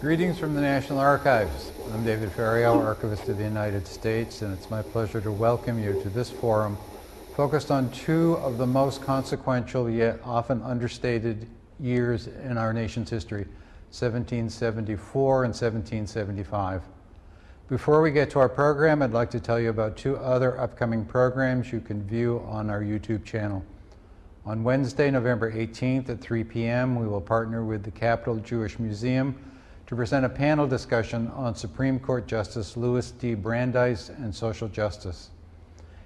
Greetings from the National Archives. I'm David Ferriero, Archivist of the United States, and it's my pleasure to welcome you to this forum focused on two of the most consequential yet often understated years in our nation's history, 1774 and 1775. Before we get to our program, I'd like to tell you about two other upcoming programs you can view on our YouTube channel. On Wednesday, November 18th at 3 p.m., we will partner with the Capital Jewish Museum to present a panel discussion on Supreme Court Justice Louis D. Brandeis and social justice.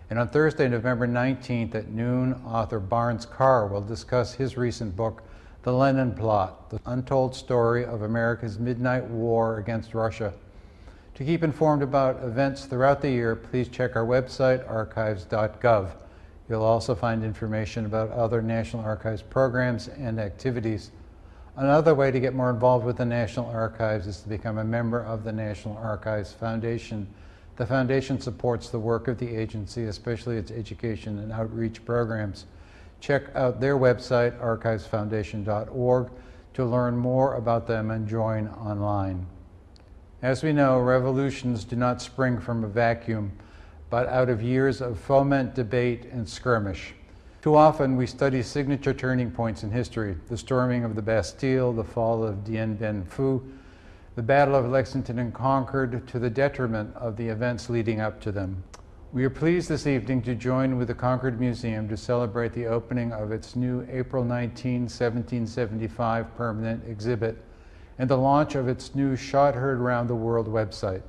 And on Thursday, November 19th at noon, author Barnes Carr will discuss his recent book, The Lenin Plot, the untold story of America's midnight war against Russia. To keep informed about events throughout the year, please check our website, archives.gov. You'll also find information about other National Archives programs and activities. Another way to get more involved with the National Archives is to become a member of the National Archives Foundation. The foundation supports the work of the agency, especially its education and outreach programs. Check out their website, archivesfoundation.org, to learn more about them and join online. As we know, revolutions do not spring from a vacuum, but out of years of foment, debate, and skirmish. Too often we study signature turning points in history, the storming of the Bastille, the fall of Dien Bien Phu, the Battle of Lexington and Concord, to the detriment of the events leading up to them. We are pleased this evening to join with the Concord Museum to celebrate the opening of its new April 19, 1775 permanent exhibit and the launch of its new Shot Heard Round the World website.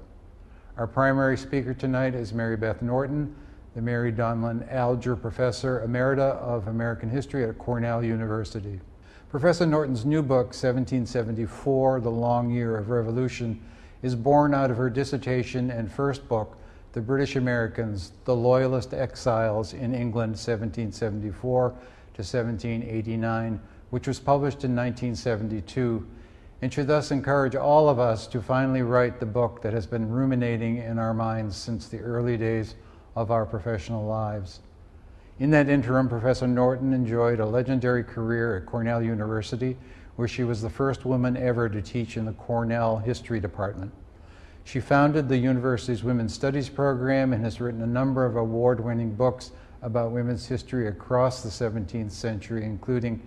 Our primary speaker tonight is Mary Beth Norton, the Mary Donlon Alger Professor Emerita of American History at Cornell University. Professor Norton's new book, 1774, The Long Year of Revolution, is born out of her dissertation and first book, The British Americans, The Loyalist Exiles in England, 1774 to 1789, which was published in 1972 and should thus encourage all of us to finally write the book that has been ruminating in our minds since the early days of our professional lives. In that interim, Professor Norton enjoyed a legendary career at Cornell University, where she was the first woman ever to teach in the Cornell History Department. She founded the university's Women's Studies program and has written a number of award-winning books about women's history across the 17th century, including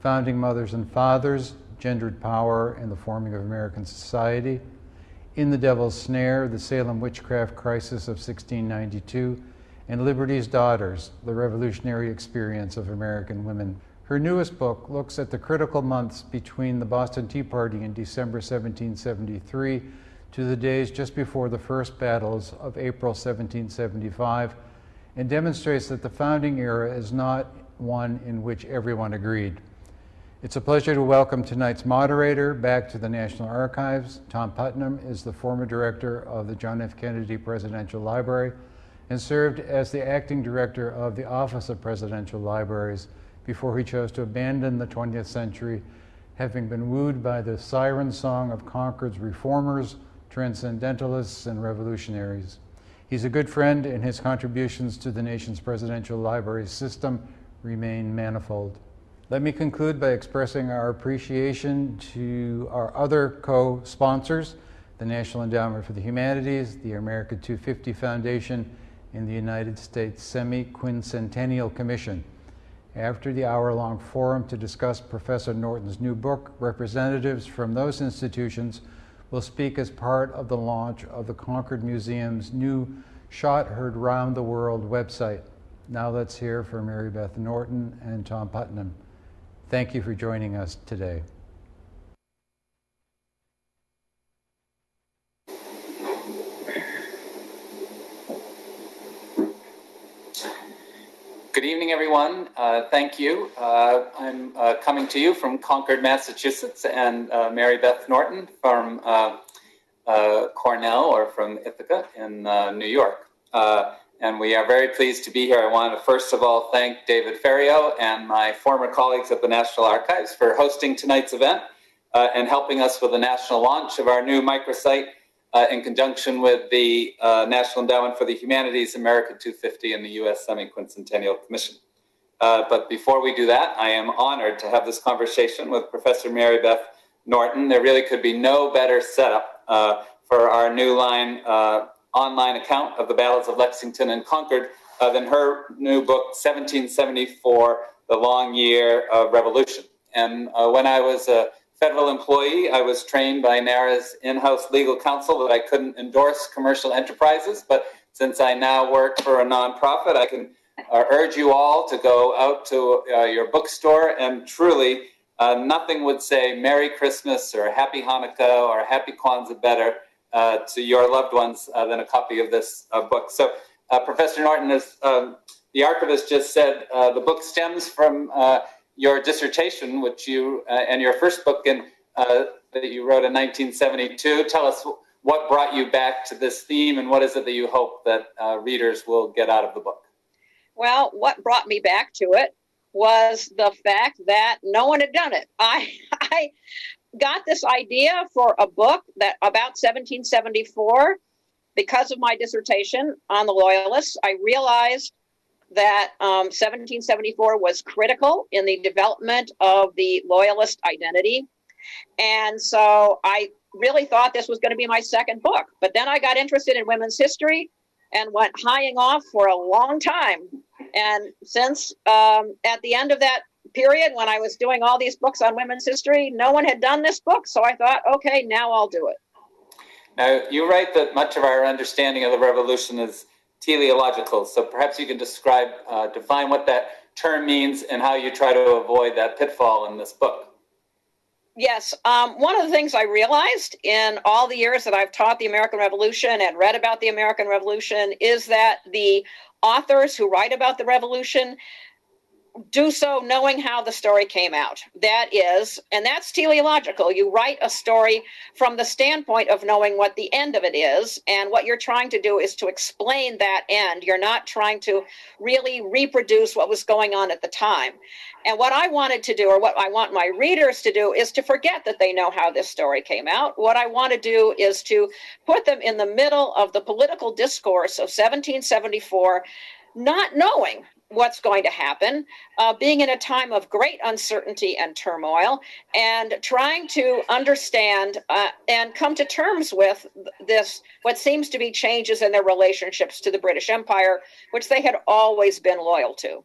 Founding Mothers and Fathers, Gendered Power and the Forming of American Society, in the Devil's Snare, The Salem Witchcraft Crisis of 1692, and Liberty's Daughters, The Revolutionary Experience of American Women. Her newest book looks at the critical months between the Boston Tea Party in December 1773 to the days just before the first battles of April 1775 and demonstrates that the founding era is not one in which everyone agreed. It's a pleasure to welcome tonight's moderator back to the National Archives. Tom Putnam is the former director of the John F. Kennedy Presidential Library and served as the acting director of the Office of Presidential Libraries before he chose to abandon the 20th century, having been wooed by the siren song of Concord's reformers, transcendentalists, and revolutionaries. He's a good friend, and his contributions to the nation's presidential library system remain manifold. Let me conclude by expressing our appreciation to our other co-sponsors, the National Endowment for the Humanities, the America 250 Foundation, and the United States Semi-Quincentennial Commission. After the hour-long forum to discuss Professor Norton's new book, representatives from those institutions will speak as part of the launch of the Concord Museum's new Shot Heard Round the World website. Now let's hear from Mary Beth Norton and Tom Putnam. Thank you for joining us today. Good evening, everyone. Uh, thank you. Uh, I'm uh, coming to you from Concord, Massachusetts, and uh, Mary Beth Norton from uh, uh, Cornell or from Ithaca in New York and we are very pleased to be here. I want to first of all thank David Ferriero and my former colleagues at the National Archives for hosting tonight's event uh, and helping us with the national launch of our new microsite uh, in conjunction with the uh, National Endowment for the Humanities, America 250, and the U.S. Semi-Quincentennial Commission. Uh, but before we do that, I am honored to have this conversation with Professor Mary Beth Norton. There really could be no better setup uh, for our new line uh, online account of the battles of Lexington and Concord uh, than her new book, 1774, The Long Year of Revolution. And uh, when I was a federal employee, I was trained by NARA's in-house legal counsel that I couldn't endorse commercial enterprises, but since I now work for a nonprofit, I can uh, urge you all to go out to uh, your bookstore and truly uh, nothing would say Merry Christmas or Happy Hanukkah or Happy Kwanzaa better uh, to your loved ones uh, than a copy of this uh, book. So, Professor Norton, as um, the archivist just said, the book stems from your dissertation, which you and your first book in, that you wrote in 1972. Tell us what brought you back to this theme and what is it that you hope that readers will get out of the book? Well, what brought me back to it was the fact that no one had done it. I I got this idea for a book that about 1774 because of my dissertation on the loyalists. I realized that um, 1774 was critical in the development of the loyalist identity. And so I really thought this was going to be my second book. But then I got interested in women's history and went hieing off for a long time. And since um, at the end of that period, when I was doing all these books on women's history, no one had done this book. So I thought, okay, now I'll do it. Now, you write that much of our understanding of the revolution is teleological. So perhaps you can describe, uh, define what that term means and how you try to avoid that pitfall in this book. Yes. Um, one of the things I realized in all the years that I've taught the American Revolution and read about the American Revolution is that the authors who write about the revolution do so knowing how the story came out. That is, and that's teleological. You write a story from the standpoint of knowing what the end of it is. And what you're trying to do is to explain that end. You're not trying to really reproduce what was going on at the time. And what I wanted to do, or what I want my readers to do, is to forget that they know how this story came out. What I want to do is to put them in the middle of the political discourse of 1774 not knowing what's going to happen, uh, being in a time of great uncertainty and turmoil, and trying to understand uh, and come to terms with this, what seems to be changes in their relationships to the British Empire, which they had always been loyal to.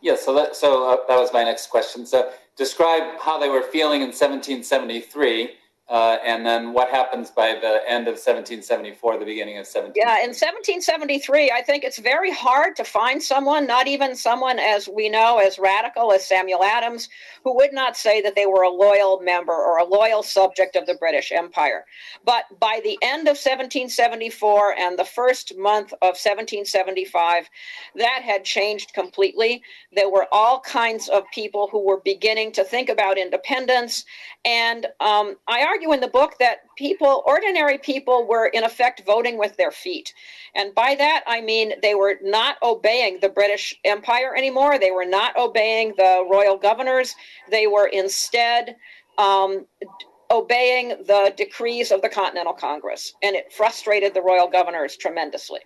Yes, yeah, so that so uh, that was my next question. So describe how they were feeling in 1773 uh, and then what happens by the end of 1774, the beginning of 17? Yeah, in 1773, I think it's very hard to find someone, not even someone as we know as radical as Samuel Adams, who would not say that they were a loyal member or a loyal subject of the British Empire. But by the end of 1774 and the first month of 1775, that had changed completely. There were all kinds of people who were beginning to think about independence. And um, I argue argue in the book that people, ordinary people, were in effect voting with their feet. And by that, I mean they were not obeying the British Empire anymore. They were not obeying the royal governors. They were instead um, obeying the decrees of the Continental Congress. And it frustrated the royal governors tremendously.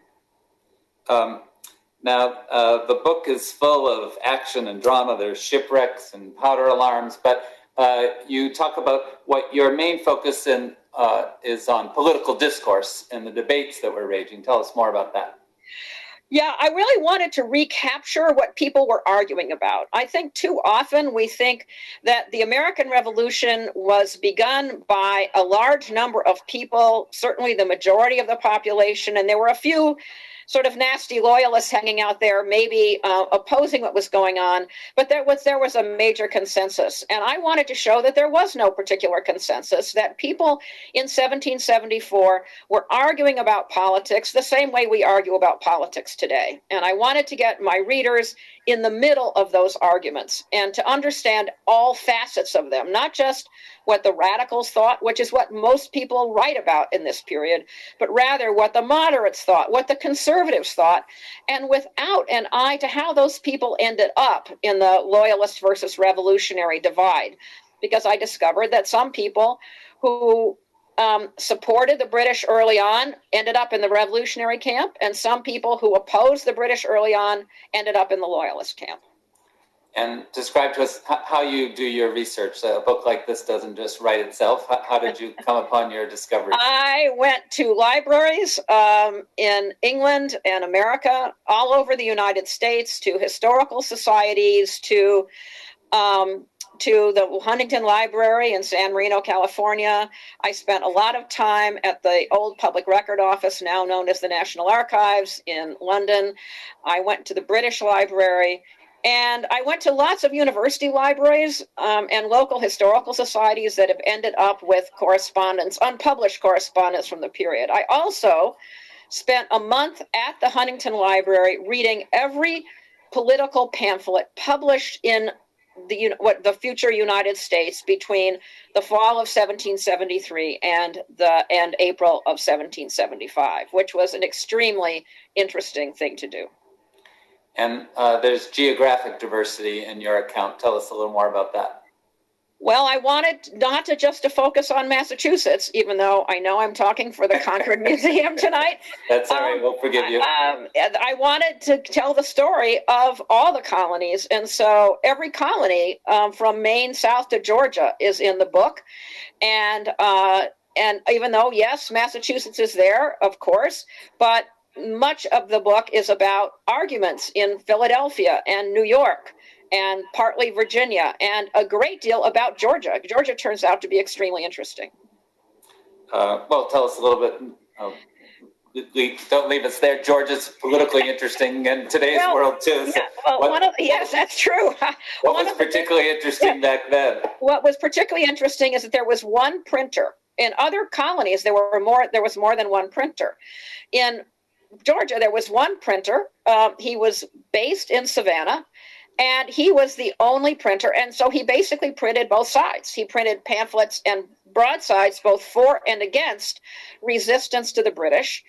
Um, now, uh, the book is full of action and drama. There's shipwrecks and powder alarms, but uh, you talk about what your main focus in, uh, is on political discourse and the debates that were raging. Tell us more about that. Yeah, I really wanted to recapture what people were arguing about. I think too often we think that the American Revolution was begun by a large number of people, certainly the majority of the population, and there were a few sort of nasty loyalists hanging out there, maybe uh, opposing what was going on. But there was there was a major consensus, and I wanted to show that there was no particular consensus. That people in 1774 were arguing about politics the same way we argue about politics today. And I wanted to get my readers in the middle of those arguments and to understand all facets of them, not just what the radicals thought, which is what most people write about in this period, but rather what the moderates thought, what the conservatives thought, and without an eye to how those people ended up in the loyalist versus revolutionary divide. Because I discovered that some people who um, supported the British early on ended up in the revolutionary camp, and some people who opposed the British early on ended up in the loyalist camp. and describe to us how you do your research. A book like this doesn't just write itself. How, did you come upon your discovery? I went to libraries um, in England and America, all over the United States, to historical societies, to um, to the Huntington Library in San Marino, California. I spent a lot of time at the old Public Record Office, now known as the National Archives in London. I went to the British Library. And I went to lots of university libraries um, and local historical societies that have ended up with correspondence, unpublished correspondence from the period. I also spent a month at the Huntington Library reading every political pamphlet published in the what the future United States between the fall of 1773 and the and April of 1775, which was an extremely interesting thing to do. And uh, there's geographic diversity in your account. Tell us a little more about that. Well, I wanted not to just to focus on Massachusetts, even though I know I'm talking for the Concord Museum tonight. That's all right. Um, We'll forgive you. Um, I wanted to tell the story of all the colonies, and so every colony um, from Maine south to Georgia is in the book, and uh, and even though yes, Massachusetts is there, of course, but much of the book is about arguments in Philadelphia and New York and partly Virginia, and a great deal about Georgia. Georgia turns out to be extremely interesting. Uh, well, tell us a little bit. Um, we, don't leave us there. Georgia's politically interesting in today's Well, world too. So Yeah, well, what- one of, yes, that's true. what One was of the- particularly interesting back then? what was particularly interesting is that there was one printer. In other colonies, there were more. There was more than one printer. In Georgia, there was one printer. Um, he was based in Savannah, and he was the only printer. And so he basically printed both sides. He printed pamphlets and broadsides, both for and against resistance to the British.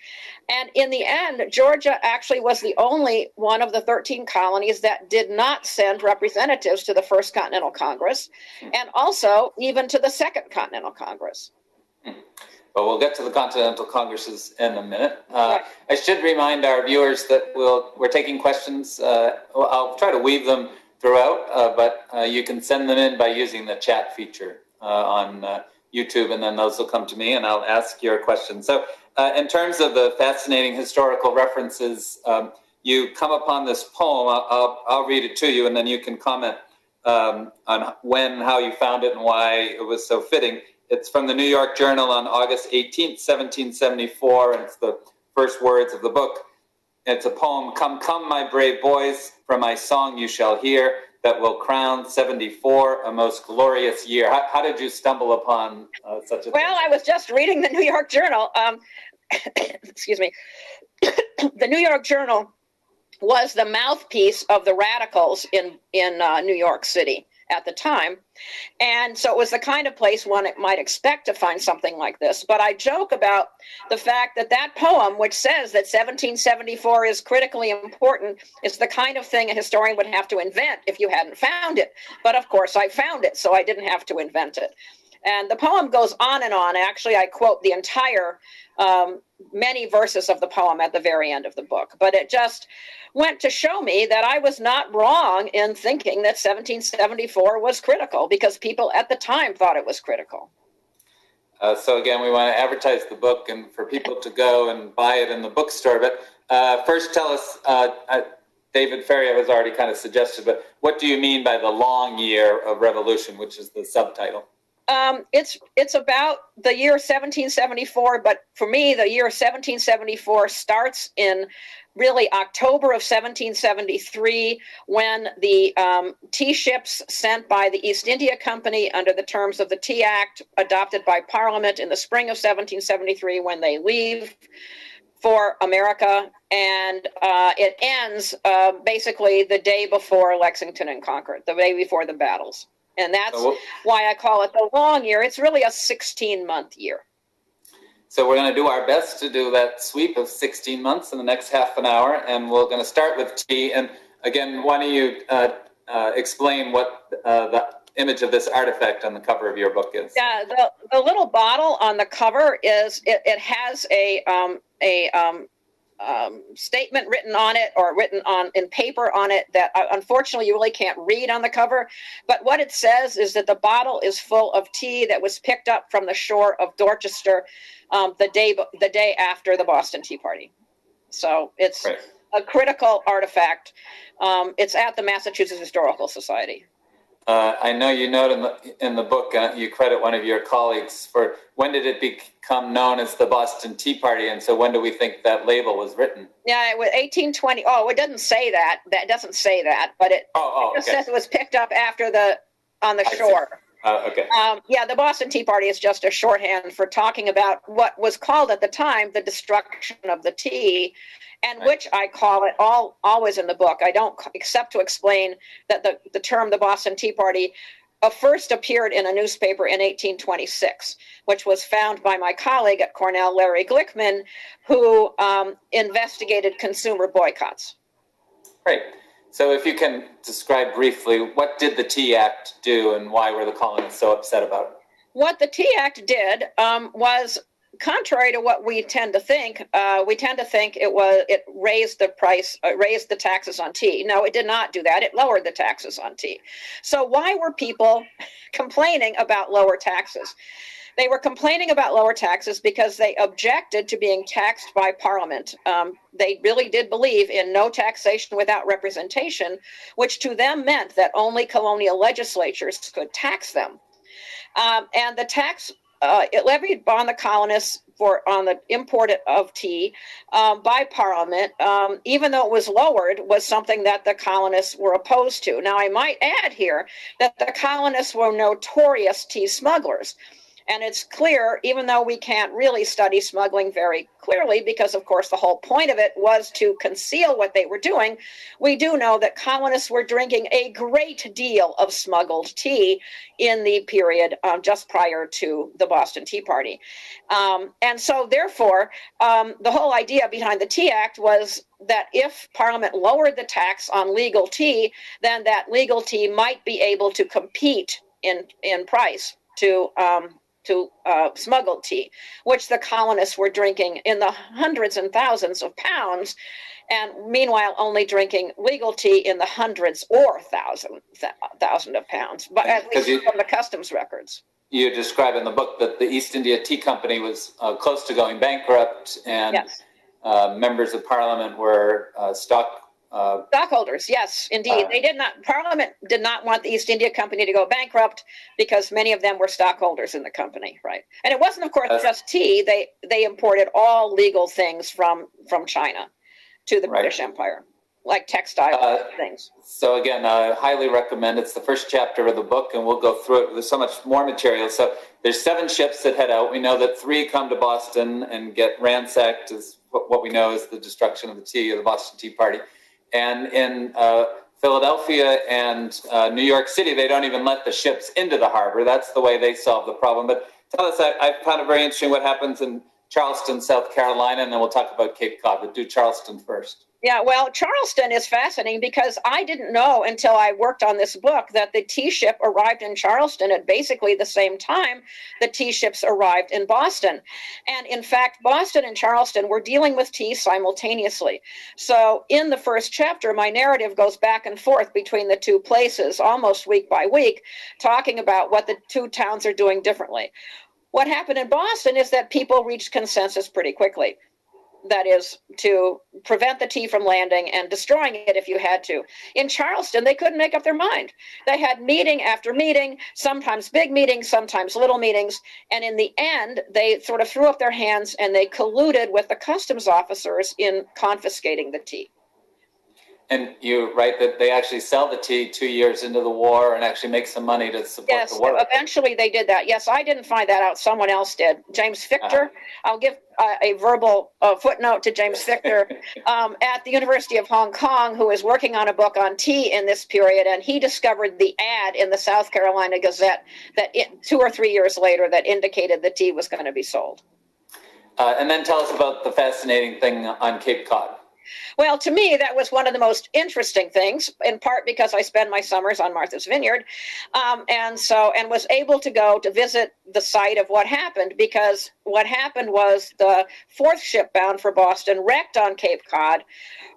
And in the end, Georgia actually was the only one of the 13 colonies that did not send representatives to the First Continental Congress and also even to the Second Continental Congress. But we'll get to the Continental Congresses in a minute. Uh, I should remind our viewers that we'll, we're taking questions. Uh, I'll try to weave them throughout, uh, but uh, you can send them in by using the chat feature uh, on uh, YouTube, and then those will come to me, and I'll ask your questions. So, uh, in terms of the fascinating historical references, um, you come upon this poem. I'll, I'll, I'll read it to you, and then you can comment um, on when, how you found it, and why it was so fitting. It's from the New York Journal on August 18th, 1774, and it's the first words of the book. It's a poem, Come, Come, My Brave Boys, from my song you shall hear, that will crown 74 a most glorious year. How, how did you stumble upon uh, such a Well, I was just reading the New York Journal. Um, excuse me. the New York Journal was the mouthpiece of the radicals in in uh, New York City at the time, and so it was the kind of place one might expect to find something like this. But I joke about the fact that that poem, which says that 1774 is critically important, is the kind of thing a historian would have to invent if you hadn't found it. But of course, I found it, so I didn't have to invent it. And the poem goes on and on. Actually, I quote the entire um, many verses of the poem at the very end of the book. But it just went to show me that I was not wrong in thinking that 1774 was critical because people at the time thought it was critical. Uh, so again, we want to advertise the book and for people to go and buy it in the bookstore. But uh, first, tell us, uh, uh, David Ferriero has already kind of suggested, but what do you mean by the long year of revolution, which is the subtitle? Um, it's it's about the year 1774, but for me, the year 1774 starts in really October of 1773 when the um, tea ships sent by the East India Company under the terms of the Tea Act adopted by Parliament in the spring of 1773 when they leave for America, and uh, it ends uh, basically the day before Lexington and Concord, the day before the battles. And that's So, why I call it the long year. It's really a 16 month year. so we're going to do our best to do that sweep of 16 months in the next half an hour, and we're going to start with tea. And again, why don't you uh, uh, explain what uh, the image of this artifact on the cover of your book is? Yeah, the, the little bottle on the cover is it, it has a um, a um, um, statement written on it or written on in paper on it that uh, unfortunately you really can't read on the cover. But what it says is that the bottle is full of tea that was picked up from the shore of Dorchester um, the day the day after the Boston Tea Party. So it's Right. a critical artifact. Um, it's at the Massachusetts Historical Society. Uh, I know you note in the, in the book, uh, you credit one of your colleagues for when did it become known as the Boston Tea Party? And so when do we think that label was written? Yeah, it was 1820. Oh, it doesn't say that. That doesn't say that, but it Oh, oh, just okay. says it was picked up after the on the shore. Uh, okay. Um, yeah, the Boston Tea Party is just a shorthand for talking about what was called at the time the destruction of the tea, and which I call it all always in the book. I don't except to explain that the, the term the Boston Tea Party uh, first appeared in a newspaper in 1826, which was found by my colleague at Cornell, Larry Glickman, who um, investigated consumer boycotts. Great. So if you can describe briefly, what did the Tea Act do and why were the colonists so upset about it? what the Tea Act did um, was contrary to what we tend to think. Uh, we tend to think it was it raised the price, uh, raised the taxes on tea. No, it did not do that. It lowered the taxes on tea. So why were people complaining about lower taxes? They were complaining about lower taxes because they objected to being taxed by Parliament. Um, they really did believe in no taxation without representation, which to them meant that only colonial legislatures could tax them. Um, and the tax uh, it levied on the colonists for on the import of tea um, by Parliament, um, even though it was lowered, was something that the colonists were opposed to. Now, I might add here that the colonists were notorious tea smugglers. And it's clear, even though we can't really study smuggling very clearly, because of course the whole point of it was to conceal what they were doing, we do know that colonists were drinking a great deal of smuggled tea in the period um, just prior to the Boston Tea Party. Um, and so, therefore, um, the whole idea behind the Tea Act was that if Parliament lowered the tax on legal tea, then that legal tea might be able to compete in, in price to um, to uh, smuggled tea, which the colonists were drinking in the hundreds and thousands of pounds, and meanwhile only drinking legal tea in the hundreds or thousand th- thousand of pounds, but at least you- from the customs records. You describe in the book that the East India Tea Company was uh, close to going bankrupt and Yes, uh, members of parliament were uh, stock. Uh, stockholders. Yes, indeed, Uh, they did not. Parliament did not want the East India Company to go bankrupt because many of them were stockholders in the company, right? And it wasn't, of course, That's- just tea. They they imported all legal things from from China to the Right. British Empire, like textile Uh, things. so again, I highly recommend. It's the first chapter of the book, and we'll go through it. There's so much more material. So there's seven ships that head out. We know that three come to Boston and get ransacked. Is what, what we know is the destruction of the tea of the Boston Tea Party. And in uh, Philadelphia and uh, New York City, they don't even let the ships into the harbor. That's the way they solve the problem. But tell us, I, I found it very interesting what happens in Charleston, South Carolina, and then we'll talk about Cape Cod. But do Charleston first. Yeah, well, Charleston is fascinating because I didn't know until I worked on this book that the tea ship arrived in Charleston at basically the same time the tea ships arrived in Boston. And in fact, Boston and Charleston were dealing with tea simultaneously. So in the first chapter, my narrative goes back and forth between the two places almost week by week, talking about what the two towns are doing differently. What happened in Boston is that people reached consensus pretty quickly that is to prevent the tea from landing and destroying it if you had to. In Charleston, they couldn't make up their mind. They had meeting after meeting, sometimes big meetings, sometimes little meetings, and in the end, they sort of threw up their hands and they colluded with the customs officers in confiscating the tea. And you write that they actually sell the tea two years into the war and actually make some money to support Yes, the war. eventually they did that. Yes, I didn't find that out. Someone else did. James Fichter. I'll give uh, a verbal uh, footnote to James Fichter um, at the University of Hong Kong, who is working on a book on tea in this period, and he discovered the ad in the South Carolina Gazette that it, two or three years later that indicated the tea was going to be sold. Uh, and then tell us about the fascinating thing on Cape Cod. Well, to me, that was one of the most interesting things, in part because I spend my summers on Martha's Vineyard, um, and so and was able to go to visit the site of what happened because what happened was the fourth ship bound for Boston wrecked on Cape Cod,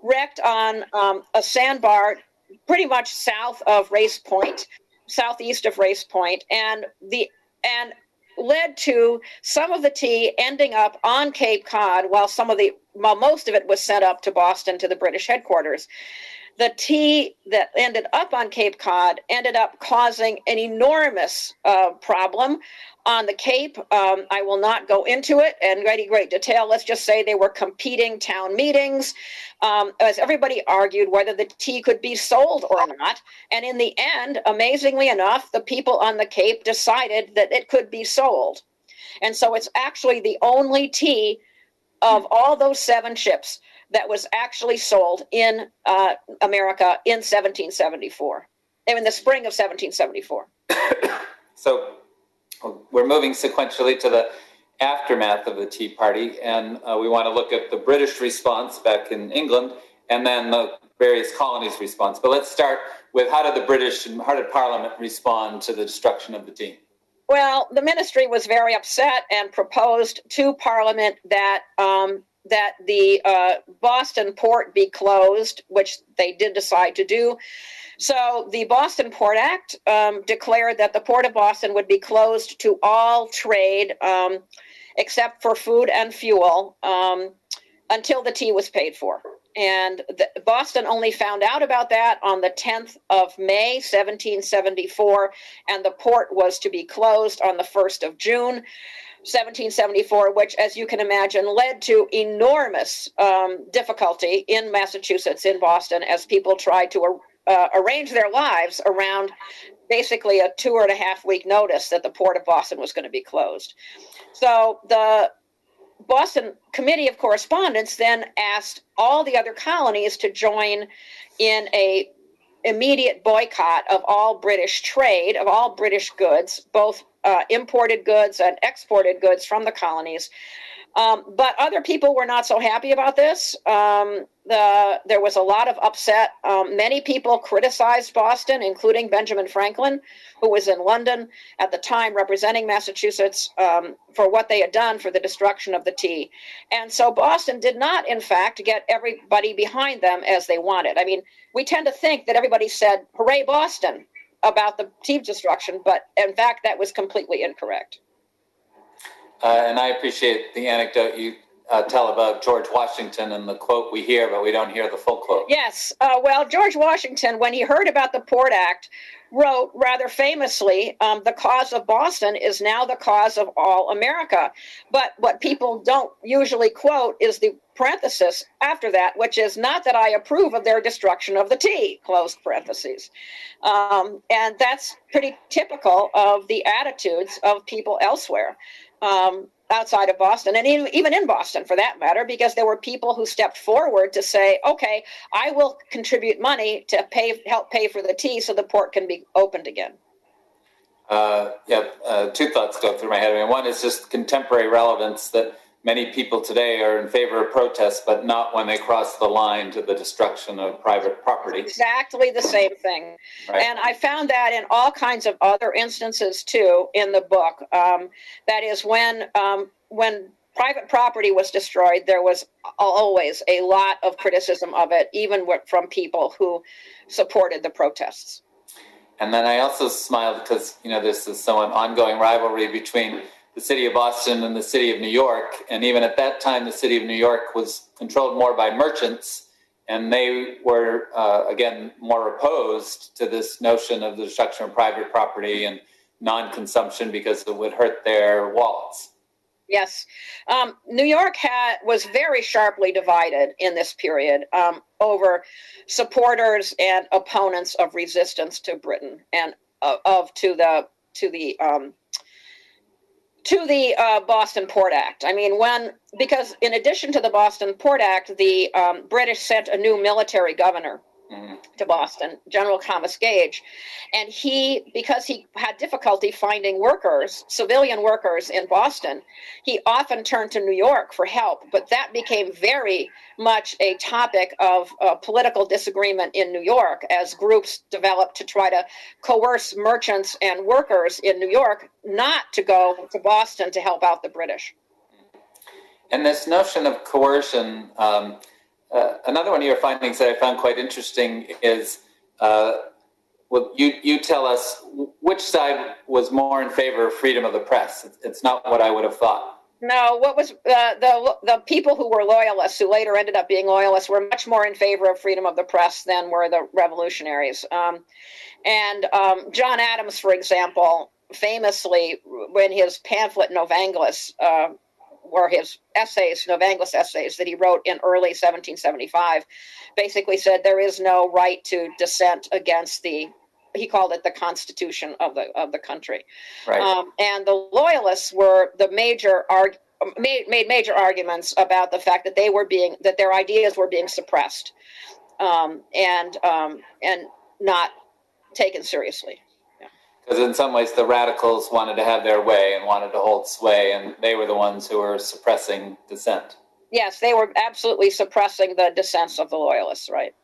wrecked on um, a sandbar pretty much south of Race Point, southeast of Race Point, and the and led to some of the tea ending up on Cape Cod, while some of the while most of it was sent up to Boston to the British headquarters. The tea that ended up on Cape Cod ended up causing an enormous uh, problem on the Cape. Um, I will not go into it in any great detail. Let's just say they were competing town meetings um, as everybody argued whether the tea could be sold or not. And in the end, amazingly enough, the people on the Cape decided that it could be sold. And so it's actually the only tea of all those seven ships that was actually sold in uh, America in 1774, in the spring of 1774. So we're moving sequentially to the aftermath of the Tea Party, and uh, we want to look at the British response back in England and then the various colonies' response. But let's start with how did the British and how did Parliament respond to the destruction of the tea? Well, the ministry was very upset and proposed to Parliament that um, that the uh, Boston port be closed, which they did decide to do. So the Boston Port Act um, declared that the Port of Boston would be closed to all trade um, except for food and fuel um, until the tea was paid for. And the, Boston only found out about that on the 10th of May, 1774, and the port was to be closed on the 1st of June. 1774, which, as you can imagine, led to enormous um, difficulty in Massachusetts, in Boston, as people tried to uh, arrange their lives around basically a two and a half week notice that the port of Boston was going to be closed. So the Boston Committee of Correspondence then asked all the other colonies to join in a immediate boycott of all British trade, of all British goods, both uh, imported goods and exported goods from the colonies. Um, but other people were not so happy about this. Um, the, there was a lot of upset. Um, many people criticized Boston, including Benjamin Franklin, who was in London at the time representing Massachusetts, um, for what they had done for the destruction of the tea. And so Boston did not, in fact, get everybody behind them as they wanted. I mean, we tend to think that everybody said, Hooray, Boston, about the tea destruction, but in fact, that was completely incorrect. Uh, and I appreciate the anecdote you uh, tell about George Washington and the quote we hear, but we don't hear the full quote. Yes. Uh, well, George Washington, when he heard about the Port Act, wrote rather famously, um, The cause of Boston is now the cause of all America. But what people don't usually quote is the parenthesis after that, which is not that I approve of their destruction of the tea, close parentheses. Um, and that's pretty typical of the attitudes of people elsewhere um, outside of Boston and even in Boston for that matter, because there were people who stepped forward to say, okay, I will contribute money to pay, help pay for the tea so the port can be opened again. Uh, yeah, uh, two thoughts go through my head. I mean, one is just contemporary relevance that many people today are in favor of protests, but not when they cross the line to the destruction of private property. Exactly the same thing. Right. And I found that in all kinds of other instances too in the book. Um, that is when um, when private property was destroyed, there was always a lot of criticism of it, even from people who supported the protests. And then I also smiled because you know this is somewhat ongoing rivalry between the city of Boston and the city of New York. And even at that time, the city of New York was controlled more by merchants, and they were, uh, again, more opposed to this notion of the destruction of private property and non consumption because it would hurt their wallets. Yes, um, New York had was very sharply divided in this period um, over supporters and opponents of resistance to Britain and uh, of to the to the um, to the uh, Boston Port Act. I mean, when because in addition to the Boston Port Act, the um, British sent a new military governor. To Boston, General Thomas Gage. And he, because he had difficulty finding workers, civilian workers in Boston, he often turned to New York for help. But that became very much a topic of uh, political disagreement in New York as groups developed to try to coerce merchants and workers in New York not to go to Boston to help out the British. And this notion of coercion, um, uh, another one of your findings that I found quite interesting is, uh, well, you you tell us which side was more in favor of freedom of the press. It's, not what I would have thought. No, what was uh, the the people who were loyalists, who later ended up being loyalists, were much more in favor of freedom of the press than were the revolutionaries. Um, and um, John Adams, for example, famously, when his pamphlet Novanglus, uh, were his essays, Novanglus essays that he wrote in early 1775, basically said there is no right to dissent against the. He called it the Constitution of the of the country. Right. Um, and the loyalists were the major arg- made, made major arguments about the fact that they were being that their ideas were being suppressed um, and um, and not taken seriously. Because in some ways, the radicals wanted to have their way and wanted to hold sway, and they were the ones who were suppressing dissent. Yes, they were absolutely suppressing the dissents of the loyalists, right?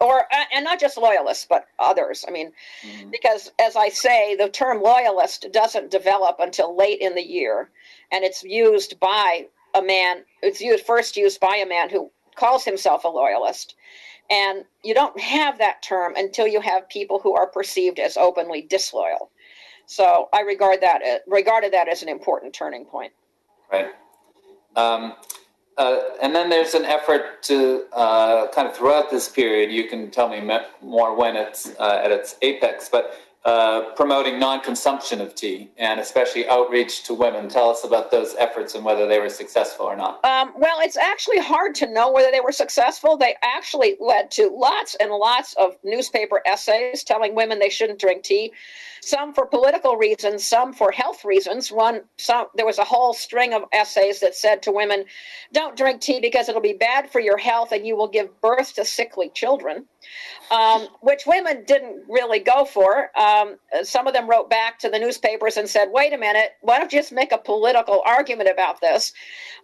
Or and not just loyalists, but others. I mean, Mhm. because as I say, the term loyalist doesn't develop until late in the year, and it's used by a man. It's used first used by a man who calls himself a loyalist, and you don't have that term until you have people who are perceived as openly disloyal. So I regard that regarded that as an important turning point. Right. Um, uh, and then there's an effort to uh, kind of throughout this period, you can tell me me- more when it's uh, at its apex, but uh, promoting non consumption of tea and especially outreach to women. Tell us about those efforts and whether they were successful or not. Um, well, it's actually hard to know whether they were successful. They actually led to lots and lots of newspaper essays telling women they shouldn't drink tea. Some for political reasons, some for health reasons. One, some there was a whole string of essays that said to women, "Don't drink tea because it'll be bad for your health and you will give birth to sickly children," um, which women didn't really go for. Um, some of them wrote back to the newspapers and said, "Wait a minute, why don't you just make a political argument about this?"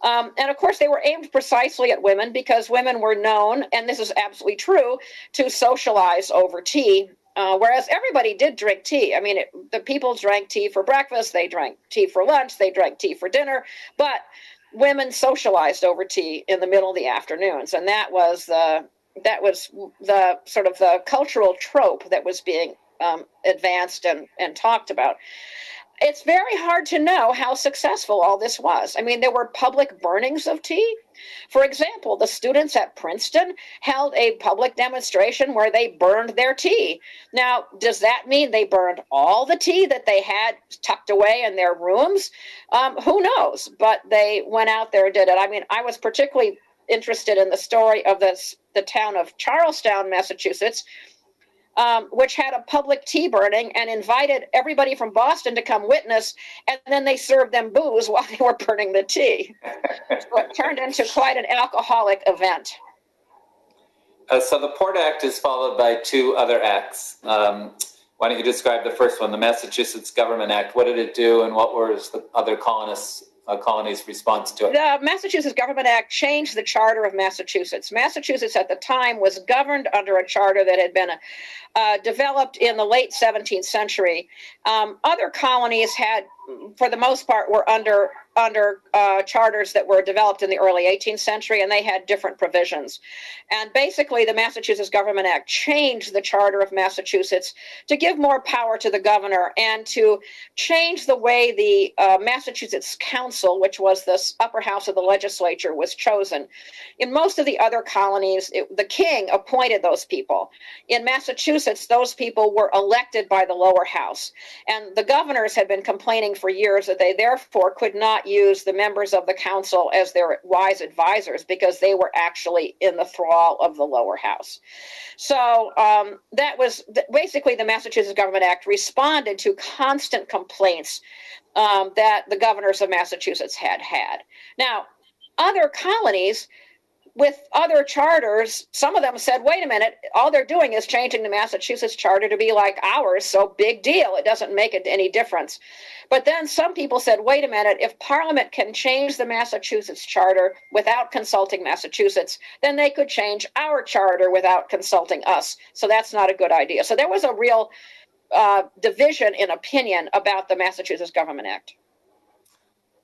Um, and of course, they were aimed precisely at women because women were known, and this is absolutely true, to socialize over tea. Uh, whereas everybody did drink tea. I mean, it, the people drank tea for breakfast, they drank tea for lunch, they drank tea for dinner, but women socialized over tea in the middle of the afternoons, and that was the that was the sort of the cultural trope that was being um, advanced and, and talked about it's very hard to know how successful all this was. I mean, there were public burnings of tea. For example, the students at Princeton held a public demonstration where they burned their tea. Now, does that mean they burned all the tea that they had tucked away in their rooms? Um, who knows? But they went out there and did it. I mean, I was particularly interested in the story of this, the town of Charlestown, Massachusetts, um, which had a public tea burning and invited everybody from Boston to come witness, and then they served them booze while they were burning the tea. so it turned into quite an alcoholic event. Uh, so the Port Act is followed by two other acts. Um, why don't you describe the first one, the Massachusetts Government Act? What did it do, and what was the other colonists' uh, colonies' response to it? The Massachusetts Government Act changed the charter of Massachusetts. Massachusetts at the time was governed under a charter that had been uh, developed in the late 17th century. Um, other colonies had, for the most part, were under under uh, charters that were developed in the early 18th century, and they had different provisions. And basically, the Massachusetts Government Act changed the charter of Massachusetts to give more power to the governor and to change the way the uh, Massachusetts Council, which was the upper house of the legislature, was chosen. In most of the other colonies, it, the king appointed those people. In Massachusetts, those people were elected by the lower house. And the governors had been complaining for years that they therefore could not use the members of the council as their wise advisors because they were actually in the thrall of the lower house. So um, that was basically the Massachusetts Government Act responded to constant complaints um, that the governors of Massachusetts had had. Now, other colonies with other charters, some of them said, wait a minute, all they're doing is changing the Massachusetts charter to be like ours, so big deal. It doesn't make it any difference. But then some people said, wait a minute, if Parliament can change the Massachusetts charter without consulting Massachusetts, then they could change our charter without consulting us. So that's not a good idea. So there was a real uh, division in opinion about the Massachusetts Government Act.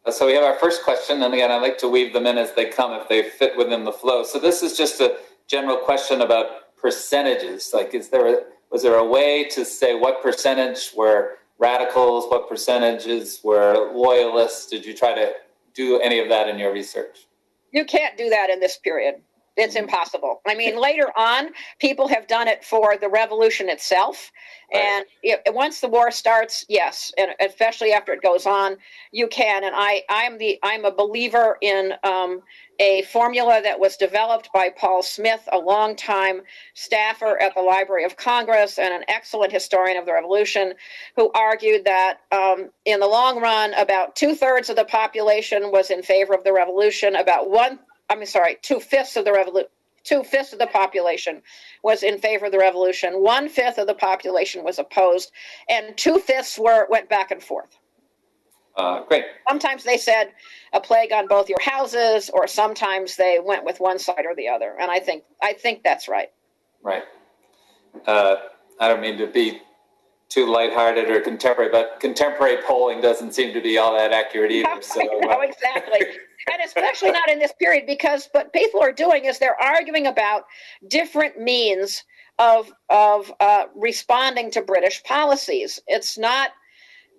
Uh, So we have our first question, and again, I like to weave them in as they come if they fit within the flow. So this is just a general question about percentages. Like, is there a, was there a way to say what percentage were radicals, what percentages were loyalists? Did you try to do any of that in your research? You can't do that in this period. It's impossible. I mean, later on, people have done it for the revolution itself. Right. And it, once the war starts, yes, and especially after it goes on, you can. And I, I'm the, I'm a believer in um, a formula that was developed by Paul Smith, a longtime staffer at the Library of Congress and an excellent historian of the Revolution, who argued that um, in the long run, about two thirds of the population was in favor of the revolution, about one I'm sorry, two fifths of the revolution, two fifths of the population was in favor of the revolution. One fifth of the population was opposed, and two fifths were went back and forth. Uh, great. Sometimes they said a plague on both your houses, or sometimes they went with one side or the other. And I think I think that's right. Right. Uh, I don't mean to be too lighthearted or contemporary, but contemporary polling doesn't seem to be all that accurate either. So, no, uh, exactly. And especially not in this period because what people are doing is they're arguing about different means of of uh, responding to British policies. It's not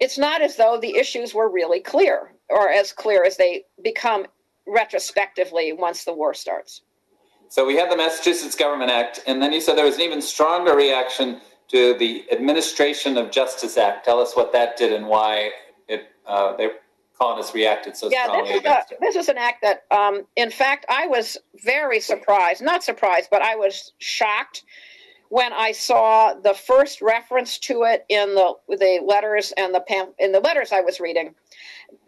it's not as though the issues were really clear or as clear as they become retrospectively once the war starts. So we had the Massachusetts Government Act, and then you said there was an even stronger reaction to the Administration of Justice Act. Tell us what that did and why it uh, the colonists reacted so Yeah, strongly this is, a, it. this is an act that, um, in fact, I was very surprised, not surprised, but I was shocked when I saw the first reference to it in the the letters and the pam- in the letters I was reading.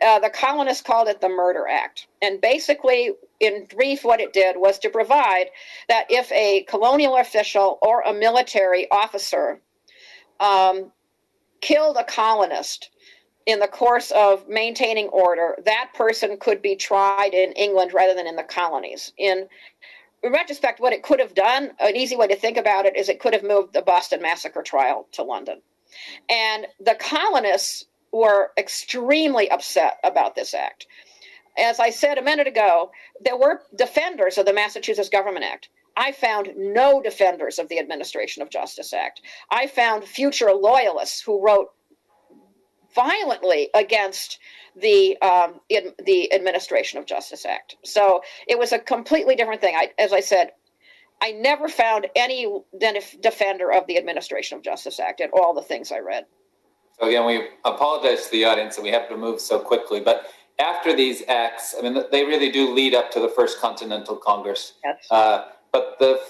Uh, the colonists called it the Murder Act, and basically, in brief, what it did was to provide that if a colonial official or a military officer um, killed a colonist in the course of maintaining order, that person could be tried in England rather than in the colonies. In retrospect, what it could have done, an easy way to think about it is it could have moved the Boston Massacre trial to London. And the colonists were extremely upset about this act. As I said a minute ago, there were defenders of the Massachusetts Government Act. I found no defenders of the Administration of Justice Act. I found future loyalists who wrote violently against the um, in, the Administration of Justice Act. So it was a completely different thing. I, as I said, I never found any def- defender of the Administration of Justice Act in all the things I read. So again, we apologize to the audience that we have to move so quickly, but after these acts, I mean, they really do lead up to the First Continental Congress. Yes. Uh, but the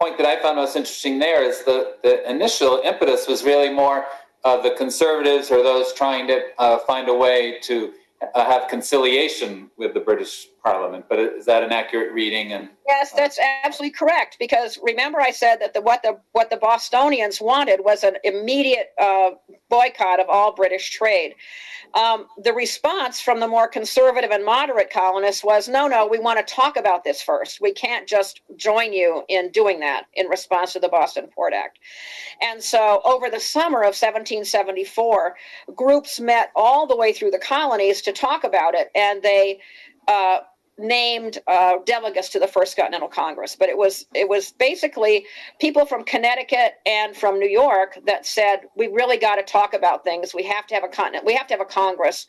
point that I found most interesting there is the, the initial impetus was really more uh, the conservatives or those trying to uh, find a way to uh, have conciliation with the British Parliament. But is that an accurate reading? And Yes, that's absolutely correct. Because remember, I said that the what the what the Bostonians wanted was an immediate uh, boycott of all British trade. Um, the response from the more conservative and moderate colonists was, "No, no, we want to talk about this first. We can't just join you in doing that." In response to the Boston Port Act, and so over the summer of 1774, groups met all the way through the colonies to talk about it, and they. Uh, named uh, delegates to the First Continental Congress, but it was it was basically people from Connecticut and from New York that said we really got to talk about things. We have to have a continent. We have to have a Congress.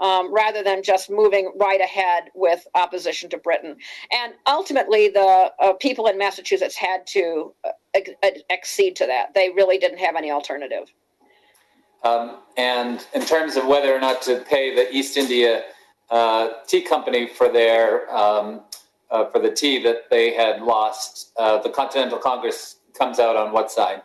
Um, rather than just moving right ahead with opposition to Britain. And ultimately, the uh, people in Massachusetts had to uh, accede to that. They really didn't have any alternative. Um, and in terms of whether or not to pay the East India Tea Company for their um, uh, for the tea that they had lost, uh, the Continental Congress comes out on what side?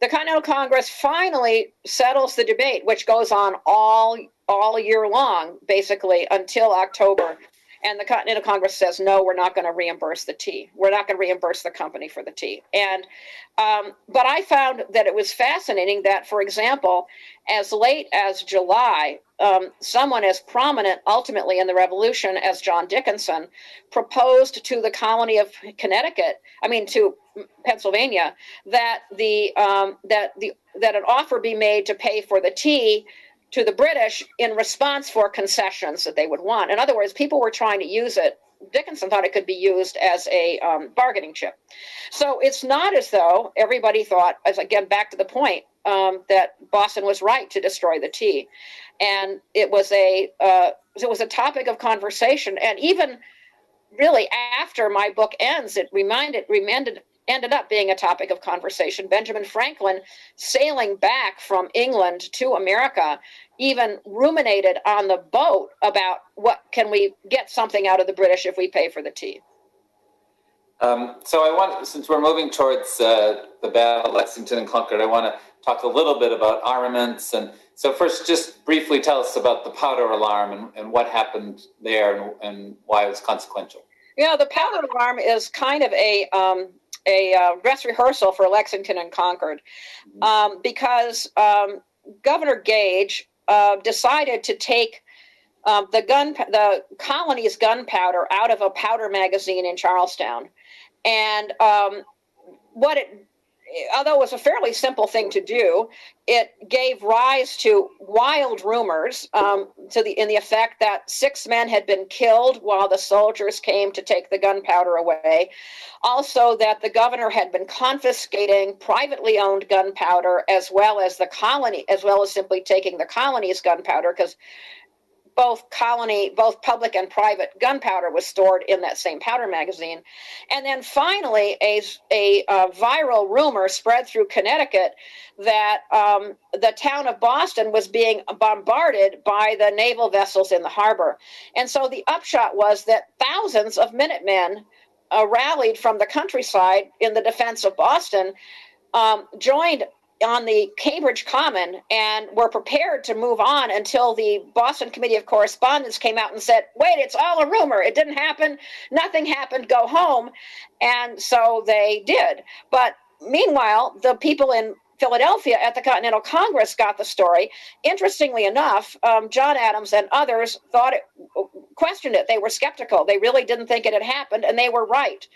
The Continental Congress finally settles the debate, which goes on all all year long, basically until October And the Continental Congress says, no, we're not going to reimburse the tea. We're not going to reimburse the company for the tea. And, um, but I found that it was fascinating that, for example, as late as July, um, someone as prominent ultimately in the revolution as John Dickinson proposed to the colony of Connecticut, I mean, to Pennsylvania, that the, um, that the, that an offer be made to pay for the tea to the British in response for concessions that they would want. In other words, people were trying to use it. Dickinson thought it could be used as a um, bargaining chip. So it's not as though everybody thought, as again, back to the point, um, that Boston was right to destroy the tea, and it was a uh, it was a topic of conversation, and even really after my book ends, it reminded reminded ended up being a topic of conversation. Benjamin Franklin, sailing back from England to America, even ruminated on the boat about what can we get something out of the British if we pay for the tea. Um, so I want, since we're moving towards uh, the Battle of Lexington and Concord, I want to talk a little bit about armaments. And so first, just briefly tell us about the powder alarm and, and what happened there and, and, why it was consequential. Yeah, the powder alarm is kind of a um, a uh, dress rehearsal for Lexington and Concord. Um, because um, Governor Gage uh, decided to take um, the gun, the colony's gunpowder out of a powder magazine in Charlestown, and um, what it although it was a fairly simple thing to do, it gave rise to wild rumors um, to the in the effect that six men had been killed while the soldiers came to take the gunpowder away. Also, that the governor had been confiscating privately owned gunpowder as well as the colony, as well as simply taking the colony's gunpowder, because both colony, both public and private gunpowder was stored in that same powder magazine. And then finally, a, a, a viral rumor spread through Connecticut that um, the town of Boston was being bombarded by the naval vessels in the harbor. And so the upshot was that thousands of Minutemen uh, rallied from the countryside in the defense of Boston. Um, joined on the Cambridge Common and were prepared to move on until the Boston Committee of Correspondence came out and said, wait, it's all a rumor. It didn't happen. Nothing happened. Go home. And so they did. But meanwhile, the people in Philadelphia at the Continental Congress got the story. Interestingly enough, um, John Adams and others thought it, questioned it. They were skeptical. They really didn't think it had happened, and they were right.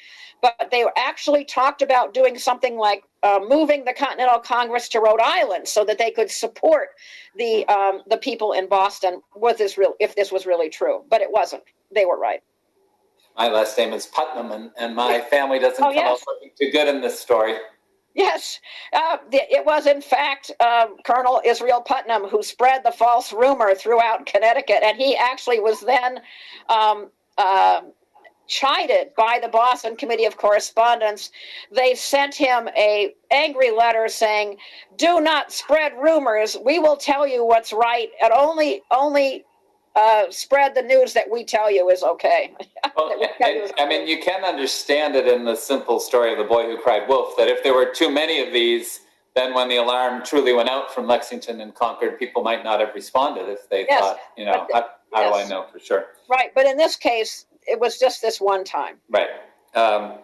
But they actually talked about doing something like uh, moving the Continental Congress to Rhode Island so that they could support the um, the people in Boston with this real if this was really true. But it wasn't. They were right. My last name is Putnam, and, and my family doesn't oh, come yes. out looking too good in this story. Yes, uh, it was in fact uh, Colonel Israel Putnam who spread the false rumor throughout Connecticut, and he actually was then um, uh, chided by the Boston Committee of Correspondence. They sent him a angry letter saying, "Do not spread rumors. We will tell you what's right, and only only uh, spread the news that we tell you is okay. well, is I mean, you can understand it in the simple story of the boy who cried wolf. That if there were too many of these, then when the alarm truly went out from Lexington and Concord, people might not have responded if they yes, thought, you know, how, how yes. do I know for sure? Right, but in this case, it was just this one time. Right. Um,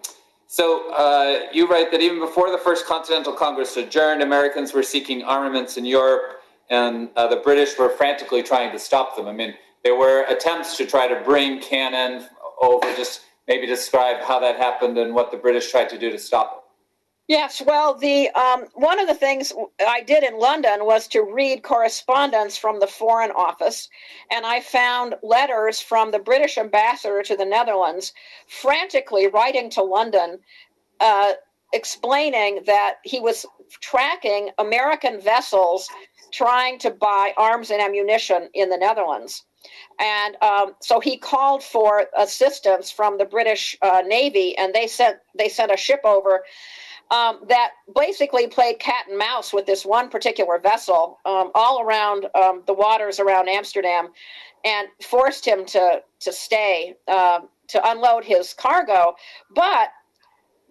so uh, you write that even before the First Continental Congress adjourned, Americans were seeking armaments in Europe and uh, the British were frantically trying to stop them. I mean, there were attempts to try to bring cannon over. Just maybe describe how that happened and what the British tried to do to stop it. Yes, well, the um, one of the things I did in London was to read correspondence from the Foreign Office, and I found letters from the British ambassador to the Netherlands, frantically writing to London, uh, explaining that he was tracking American vessels trying to buy arms and ammunition in the Netherlands. And um, so he called for assistance from the British uh, Navy, and they sent they sent a ship over um, that basically played cat and mouse with this one particular vessel um, all around um, the waters around Amsterdam, and forced him to to stay uh, to unload his cargo. But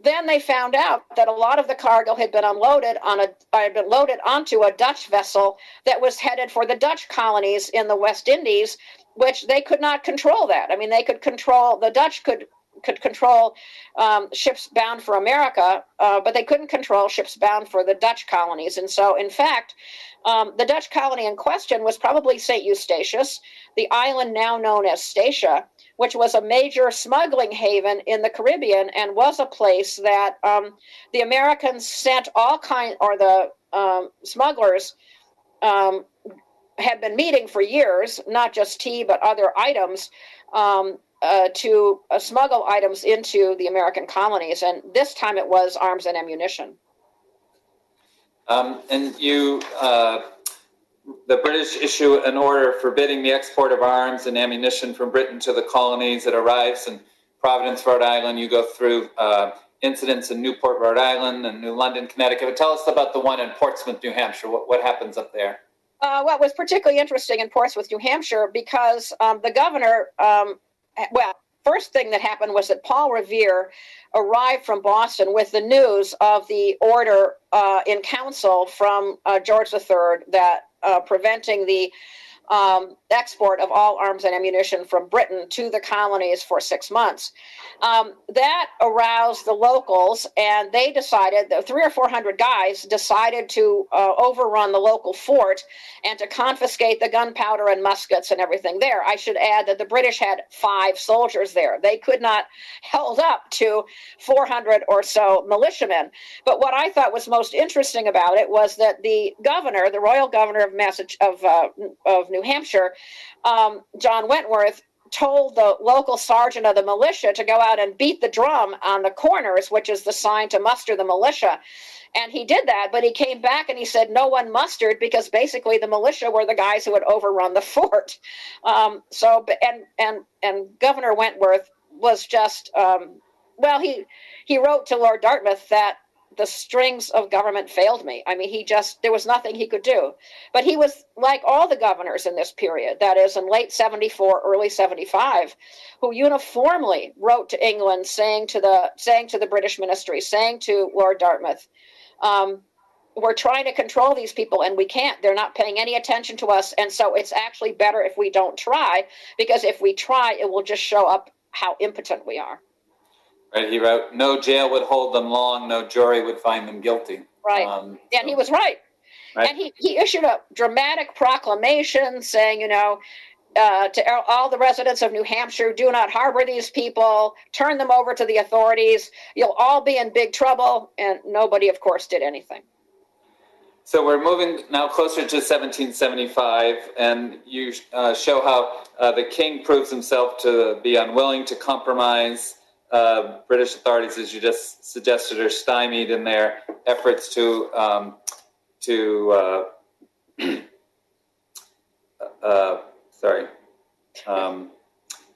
then they found out that a lot of the cargo had been unloaded on a had been loaded onto a Dutch vessel that was headed for the Dutch colonies in the West Indies, which they could not control that. I mean, they could control the Dutch could could control um, ships bound for America, uh, but they couldn't control ships bound for the Dutch colonies. And so, in fact, um, the Dutch colony in question was probably St. Eustatius, the island now known as Statia, which was a major smuggling haven in the Caribbean and was a place that um, the Americans sent all kind or the um, smugglers um, had been meeting for years, not just tea but other items. Um, uh, to uh, smuggle items into the American colonies, and this time it was arms and ammunition. Um, and you, uh, the British issue an order forbidding the export of arms and ammunition from Britain to the colonies. It arrives in Providence, Rhode Island. You go through uh, incidents in Newport, Rhode Island, and New London, Connecticut. But tell us about the one in Portsmouth, New Hampshire. What, what happens up there? Uh, what was particularly interesting in Portsmouth, New Hampshire, because um, the governor, um, well, first thing that happened was that Paul Revere arrived from Boston with the news of the order uh, in council from uh, George III that Uh, preventing the um, export of all arms and ammunition from Britain to the colonies for six months. Um, that aroused the locals, and they decided, the three or four hundred guys decided to uh, overrun the local fort and to confiscate the gunpowder and muskets and everything there. I should add that the British had five soldiers there. They could not held up to 400 or so militiamen. But what I thought was most interesting about it was that the governor, the royal governor of Massachusetts, of, uh, of New Hampshire, um, John Wentworth, told the local sergeant of the militia to go out and beat the drum on the corners, which is the sign to muster the militia. And he did that, but he came back and he said no one mustered because basically the militia were the guys who had overrun the fort. Um, so, and and and Governor Wentworth was just um, well, he he wrote to Lord Dartmouth that the strings of government failed me. I mean, he just, there was nothing he could do. But he was like all the governors in this period, that is, in late 74, early 75, who uniformly wrote to England saying to the, saying to the British ministry, saying to Lord Dartmouth, um, we're trying to control these people and we can't. They're not paying any attention to us. And so it's actually better if we don't try, because if we try, it will just show up how impotent we are. Right, he wrote, "No jail would hold them long. No jury would find them guilty." Right, um, and so, he was right. right. And he, he issued a dramatic proclamation saying, you know, uh, to all the residents of New Hampshire, do not harbor these people. Turn them over to the authorities. You'll all be in big trouble. And nobody, of course, did anything. So we're moving now closer to 1775, and you uh, show how uh, the king proves himself to be unwilling to compromise uh, British authorities, as you just suggested, are stymied in their efforts to um, to uh, uh, sorry um,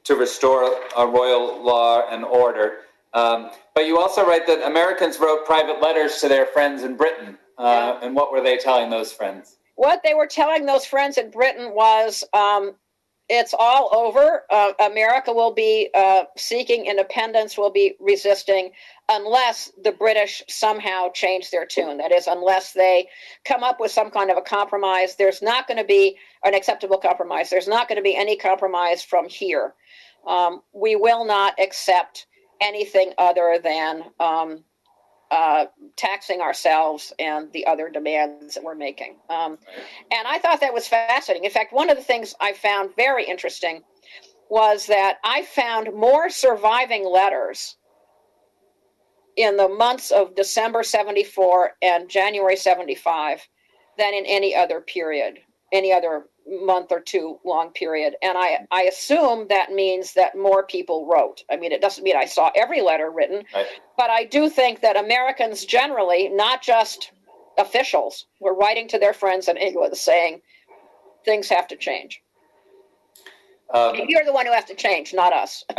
to restore a royal law and order. Um, but you also write that Americans wrote private letters to their friends in Britain. Uh, yeah. And what were they telling those friends? What they were telling those friends in Britain was um, it's all over. Uh, America will be uh, seeking independence, will be resisting, unless the British somehow change their tune. That is, unless they come up with some kind of a compromise. There's not going to be an acceptable compromise. There's not going to be any compromise from here. Um, we will not accept anything other than um, uh, taxing ourselves and the other demands that we're making. Um, and I thought that was fascinating. In fact, one of the things I found very interesting was that I found more surviving letters in the months of December 74 and January 75 than in any other period, any other month or two long period. And I, I assume that means that more people wrote. I mean, it doesn't mean I saw every letter written, right. but I do think that Americans generally, not just officials, were writing to their friends in England saying things have to change. Um, You're the one who has to change, not us.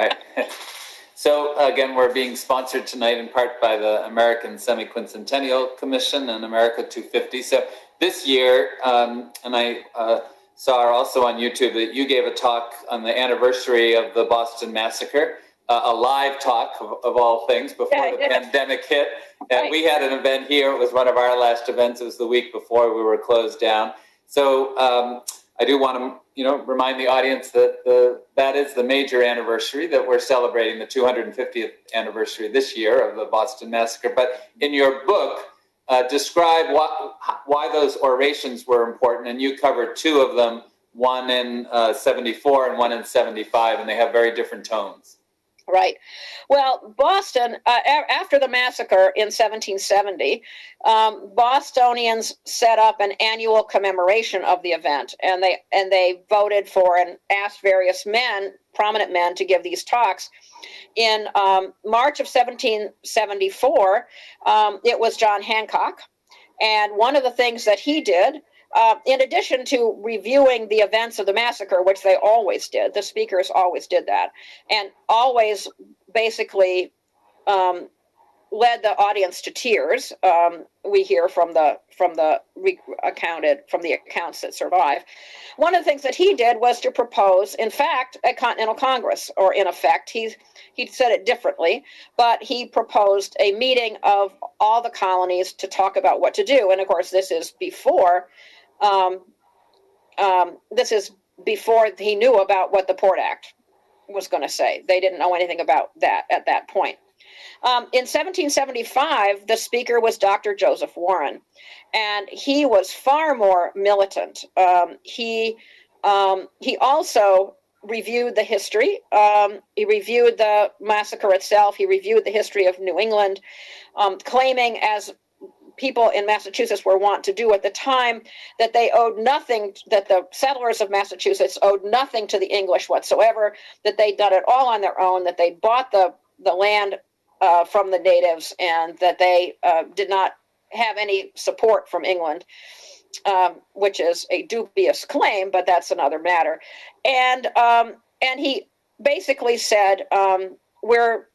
So again, we're being sponsored tonight in part by the American Semi-Quincentennial Commission and America 250. So this year, um, and I uh, saw also on YouTube that you gave a talk on the anniversary of the Boston Massacre, uh, a live talk of, of all things before yeah, the yeah. pandemic hit. And right. we had an event here. It was one of our last events. It was the week before we were closed down. So um, I do want to you know, remind the audience that the that is the major anniversary that we're celebrating the 250th anniversary this year of the Boston Massacre. But in your book, uh, describe what, why those orations were important, and you covered two of them, one in uh, 74 and one in 75, and they have very different tones. Right. Well, Boston, uh, after the massacre in 1770, um, Bostonians set up an annual commemoration of the event, and they and they voted for and asked various men, prominent men, to give these talks. In um, March of 1774, um, it was John Hancock, and one of the things that he did uh, in addition to reviewing the events of the massacre, which they always did, the speakers always did that, and always basically um, led the audience to tears. Um, we hear from the from the re- accounted from the accounts that survive. One of the things that he did was to propose, in fact, a Continental Congress, or in effect, he he said it differently, but he proposed a meeting of all the colonies to talk about what to do. And of course, this is before. Um, um, this is before he knew about what the Port Act was going to say. They didn't know anything about that at that point. Um, in 1775, the speaker was Dr. Joseph Warren, and he was far more militant. Um, he um, he also reviewed the history. Um, he reviewed the massacre itself. He reviewed the history of New England, um, claiming, as people in Massachusetts were wont to do at the time, that they owed nothing, that the settlers of Massachusetts owed nothing to the English whatsoever, that they'd done it all on their own, that they bought the, the land uh, from the natives, and that they uh, did not have any support from England. Um, which is a dubious claim, but that's another matter. And um, and he basically said, um, "We're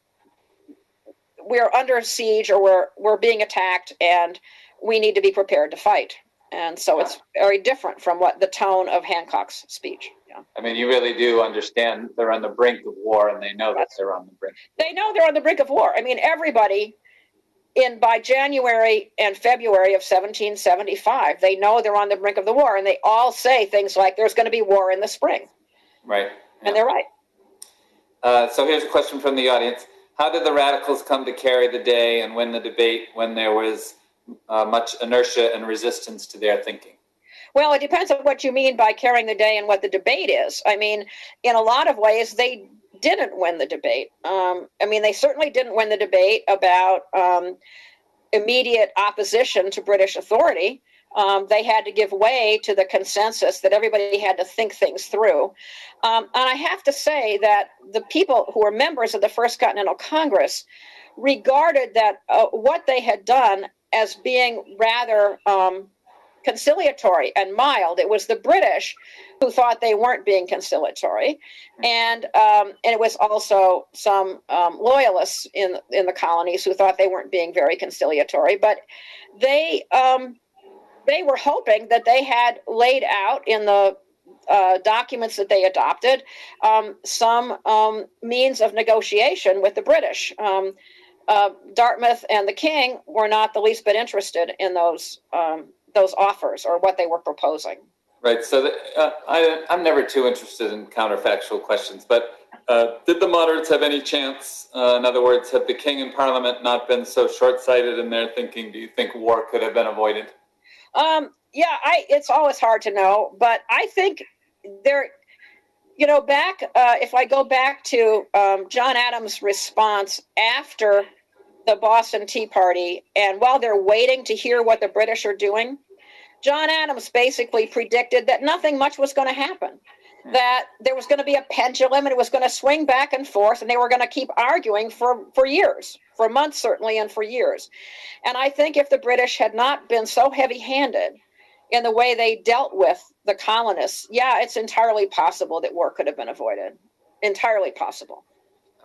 we're under siege or we're we're being attacked and we need to be prepared to fight and so it's very different from what the tone of hancock's speech yeah. I mean, you really do understand they're on the brink of war, and they know that they're on the brink. they know they're on the brink of war i mean everybody in by january and february of 1775 they know they're on the brink of the war and they all say things like there's going to be war in the spring Right. and they're right Uh, so here's a question from the audience. How did the radicals come to carry the day and win the debate when there was uh, much inertia and resistance to their thinking? Well, it depends on what you mean by carrying the day and what the debate is. I mean, in a lot of ways, they didn't win the debate. Um, I mean, they certainly didn't win the debate about um, immediate opposition to British authority. Um, they had to give way to the consensus that everybody had to think things through. Um, and I have to say that the people who were members of the First Continental Congress regarded that uh, what they had done as being rather um, conciliatory and mild. It was the British who thought they weren't being conciliatory, and um, and it was also some um, loyalists in in the colonies who thought they weren't being very conciliatory. But they um, they were hoping that they had laid out in the uh, documents that they adopted um, some um, means of negotiation with the British. Um, uh, Dartmouth and the King were not the least bit interested in those um, those offers or what they were proposing. Right. So the, uh, I, I'm never too interested in counterfactual questions, but uh, did the moderates have any chance? Uh, in other words, had the king and parliament not been so short-sighted in their thinking, do you think war could have been avoided? Um, yeah, I it's always hard to know, but I think there, you know, back uh, if I go back to um, John Adams' response after the Boston Tea Party, and while they're waiting to hear what the British are doing, John Adams basically predicted that nothing much was going to happen. That there was going to be a pendulum and it was going to swing back and forth, and they were going to keep arguing for, for years, for months certainly, and for years. And I think if the British had not been so heavy handed in the way they dealt with the colonists, yeah, it's entirely possible that war could have been avoided. Entirely possible.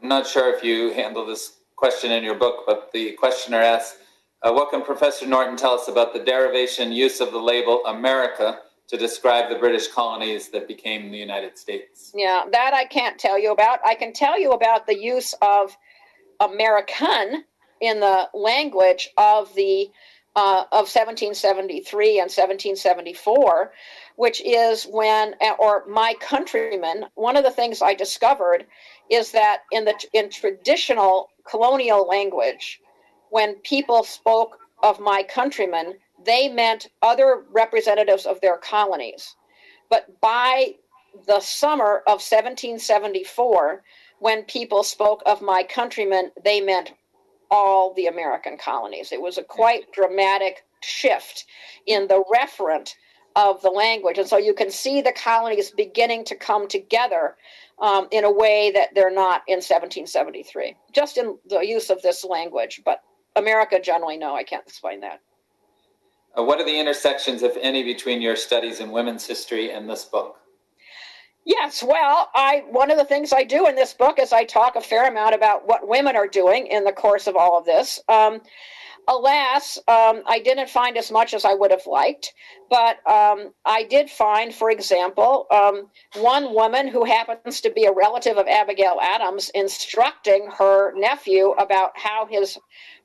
I'm not sure if you handle this question in your book, but the questioner asks, uh, what can Professor Norton tell us about the derivation use of the label America to describe the British colonies that became the United States? Yeah, that I can't tell you about. I can tell you about the use of American in the language of the uh, of 1773 and 1774, which is when, or my countrymen, one of the things I discovered is that in the in traditional colonial language, when people spoke of my countrymen, they meant other representatives of their colonies. But by the summer of 1774, when people spoke of my countrymen, they meant all the American colonies. It was a quite dramatic shift in the referent of the language. And so you can see the colonies beginning to come together um, in a way that they're not in 1773, just in the use of this language. But America generally, no, I can't explain that. Uh, what are the intersections, if any, between your studies in women's history and this book? Yes, well, I one of the things I do in this book is I talk a fair amount about what women are doing in the course of all of this. Um, alas, um, I didn't find as much as I would have liked, but um, I did find, for example, um, one woman who happens to be a relative of Abigail Adams instructing her nephew about how his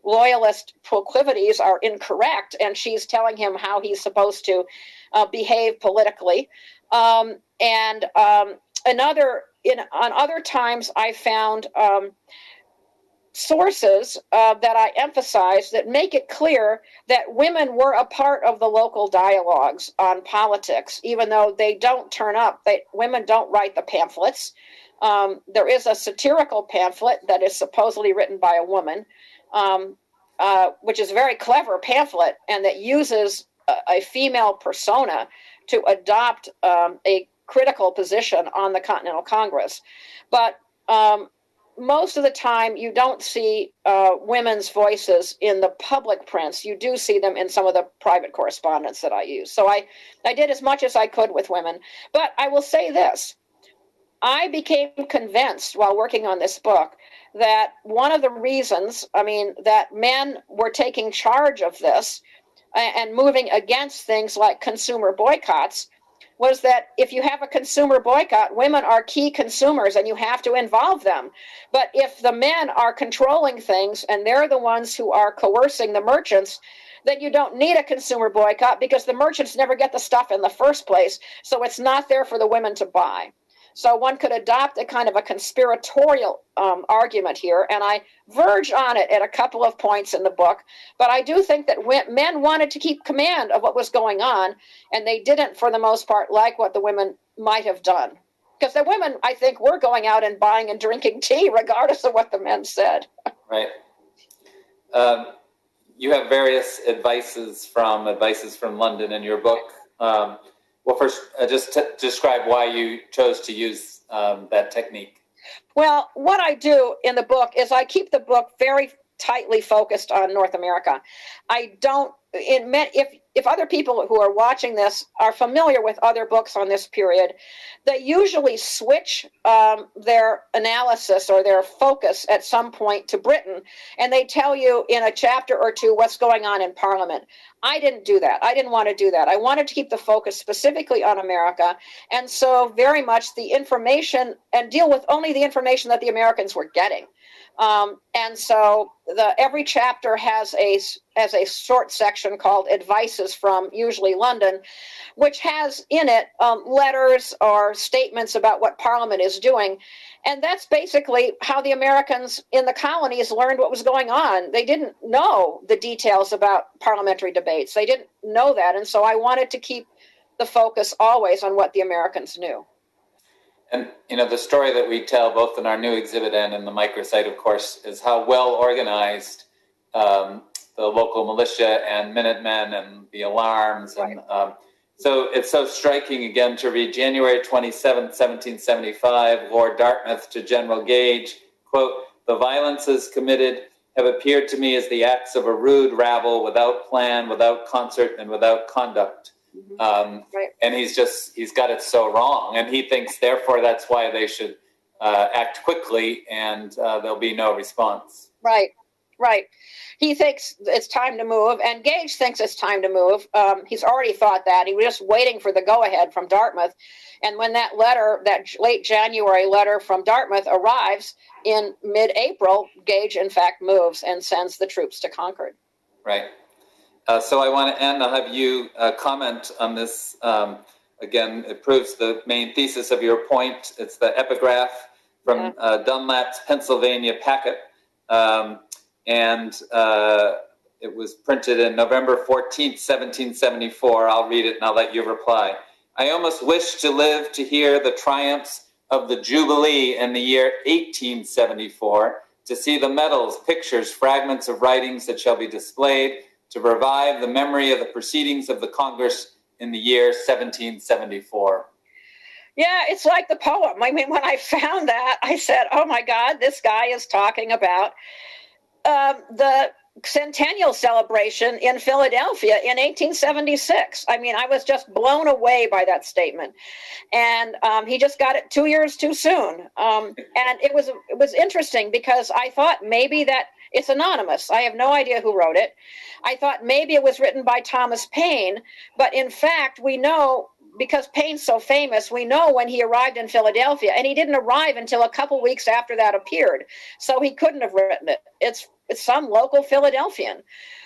loyalist proclivities are incorrect, and she's telling him how he's supposed to uh, behave politically. Um, and um, another, in on other times, I found um, sources uh, that I emphasize that make it clear that women were a part of the local dialogues on politics, even though they don't turn up. They, women don't write the pamphlets. Um, there is a satirical pamphlet that is supposedly written by a woman, um, uh, which is a very clever pamphlet and that uses a, a female persona to adopt um, a critical position on the Continental Congress. But um, most of the time you don't see uh, women's voices in the public prints. You do see them in some of the private correspondence that i use. So i i did as much as i could with women. But i will say this. I became convinced while working on this book that one of the reasons i mean that men were taking charge of this and moving against things like consumer boycotts was that if you have a consumer boycott, women are key consumers and you have to involve them. But if the men are controlling things and they're the ones who are coercing the merchants, then you don't need a consumer boycott because the merchants never get the stuff in the first place. So it's not there for the women to buy. So one could adopt a kind of a conspiratorial um, argument here, and I verge on it at a couple of points in the book. But I do think that men wanted to keep command of what was going on, and they didn't, for the most part, like what the women might have done. Because the women, I think, were going out and buying and drinking tea, regardless of what the men said. Right. Um, you have various advices from advices from London in your book. Um, well, first, uh, just describe why you chose to use um, that technique. Well, what I do in the book is I keep the book very tightly focused on North America. I don't in if if other people who are watching this are familiar with other books on this period, they usually switch um, their analysis or their focus at some point to Britain, and they tell you in a chapter or two what's going on in Parliament. I didn't do that. I didn't want to do that. I wanted to keep the focus specifically on America, and so very much the information and deal with only the information that the Americans were getting. Um, and so the every chapter has a has a short section called advices from usually London, which has in it um, letters or statements about what Parliament is doing. And that's basically how the Americans in the colonies learned what was going on. They didn't know the details about parliamentary debates. They didn't know that. And so I wanted to keep the focus always on what the Americans knew. And you know the story that we tell both in our new exhibit and in the microsite, of course, is how well organized um, the local militia and Minutemen and the alarms and um, so it's so striking again to read January 27, 1775, Lord Dartmouth to General Gage, quote, the violences committed have appeared to me as the acts of a rude rabble without plan, without concert, and without conduct. Mm-hmm. Um, right. And he's just, he's got it so wrong. And he thinks, therefore, that's why they should uh, act quickly and uh, there'll be no response. Right, right. He thinks it's time to move, and Gage thinks it's time to move. Um, he's already thought that. He was just waiting for the go ahead from Dartmouth. And when that letter, that late January letter from Dartmouth arrives in mid April, Gage, in fact, moves and sends the troops to Concord. Right. Uh, so I want to end. I'll have you uh, comment on this. Um, again, it proves the main thesis of your point. It's the epigraph from uh, Dunlap's Pennsylvania Packet. Um, and uh, it was printed in November 14, 1774. I'll read it and I'll let you reply. I almost wish to live to hear the triumphs of the Jubilee in the year 1874, to see the medals, pictures, fragments of writings that shall be displayed, to revive the memory of the proceedings of the Congress in the year 1774. Yeah, it's like the poem. I mean, when I found that, I said, "Oh my God, this guy is talking about um, the centennial celebration in Philadelphia in 1876." I mean, I was just blown away by that statement, and um, he just got it two years too soon. Um, and it was it was interesting because I thought maybe that it's anonymous. I have no idea who wrote it. I thought maybe it was written by Thomas Paine, but in fact, we know because Paine's so famous, we know when he arrived in Philadelphia, and he didn't arrive until a couple weeks after that appeared. So he couldn't have written it. It's it's some local Philadelphian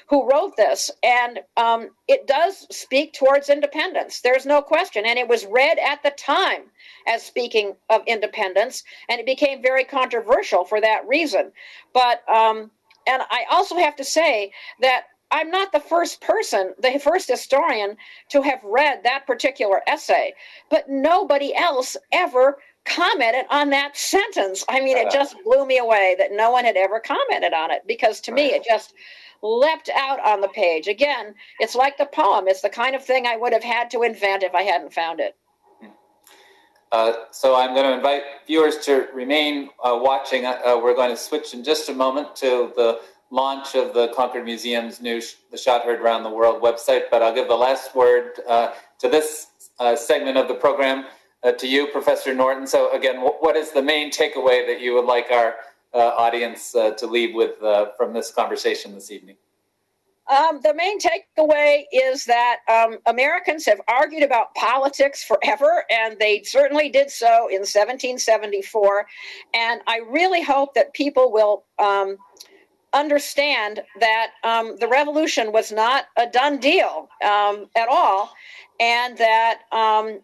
who wrote this, and um, it does speak towards independence. There's no question, and it was read at the time as speaking of independence, and it became very controversial for that reason. But um, and I also have to say that I'm not the first person, the first historian to have read that particular essay, but nobody else ever commented on that sentence. I mean, it uh-huh. just blew me away that no one had ever commented on it because to me, it just leapt out on the page. Again, it's like the poem, it's the kind of thing I would have had to invent if I hadn't found it. Uh, so I'm going to invite viewers to remain uh, watching. Uh, we're going to switch in just a moment to the launch of the Concord Museum's new sh- The Shot Heard Around the World website, but I'll give the last word uh, to this uh, segment of the program uh, to you, Professor Norton. So again, what is the main takeaway that you would like our uh, audience uh, to leave with uh, from this conversation this evening? Um, the main takeaway is that um, Americans have argued about politics forever, and they certainly did so in 1774. And I really hope that people will um, understand that um, the revolution was not a done deal um, at all, and that um,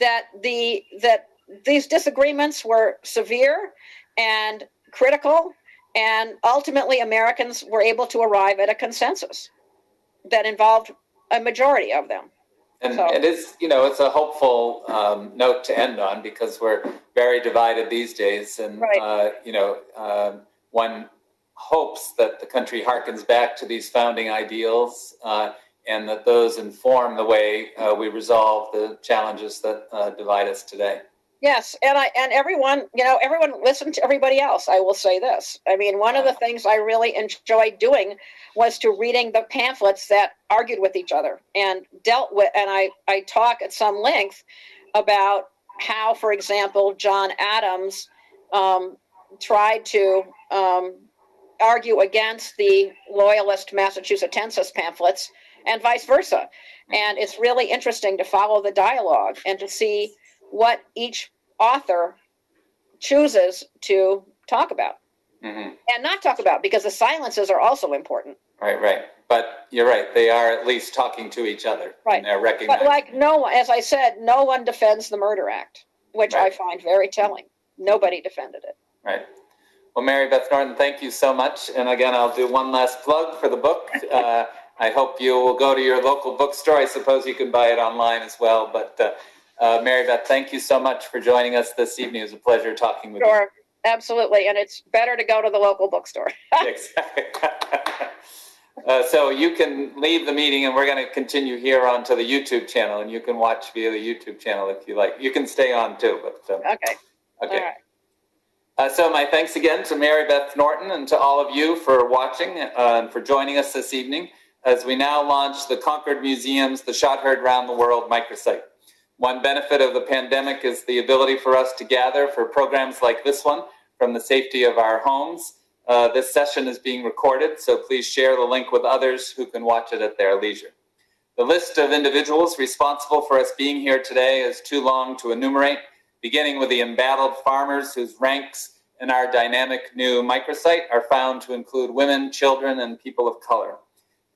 that the that these disagreements were severe and critical and ultimately Americans were able to arrive at a consensus that involved a majority of them. And So- it is, you know, it's a hopeful um, note to end on because we're very divided these days. And, Right. uh, you know, um, one hopes that the country harkens back to these founding ideals uh, and that those inform the way uh, we resolve the challenges that uh, divide us today. Yes, and I and everyone, you know, everyone listened to everybody else. I will say this. I mean, one of the things I really enjoyed doing was to reading the pamphlets that argued with each other and dealt with and I I talk at some length about how, for example, John Adams um, tried to um, argue against the loyalist Massachusettensis pamphlets and vice versa. And it's really interesting to follow the dialogue and to see what each author chooses to talk about hmm and not talk about because the silences are also important. Right, right. But you're right; they are at least talking to each other. Right. They're recognizing. But like no one, as I said, no one defends the Murder Act, which I find very telling. Nobody defended it. Right. Well, Mary Beth Norton, thank you so much. And again, I'll do one last plug for the book. Uh, I hope you will go to your local bookstore. I suppose you can buy it online as well. But uh, uh, Mary Beth, thank you so much for joining us this evening. It was a pleasure talking with you. Sure, absolutely. And it's better to go to the local bookstore. Exactly. Uh, so you can leave the meeting and we're going to continue here onto the YouTube channel and you can watch via the YouTube channel if you like. You can stay on too, but um, okay. okay. Right. Uh, so my thanks again to Mary Beth Norton and to all of you for watching uh, and for joining us this evening as we now launch the Concord Museum's The Shot Heard Round the World microsite. One benefit of the pandemic is the ability for us to gather for programs like this one from the safety of our homes. Uh, this session is being recorded, so please share the link with others who can watch it at their leisure. The list of individuals responsible for us being here today is too long to enumerate, beginning with the embattled farmers whose ranks in our dynamic new microsite are found to include women, children, and people of color.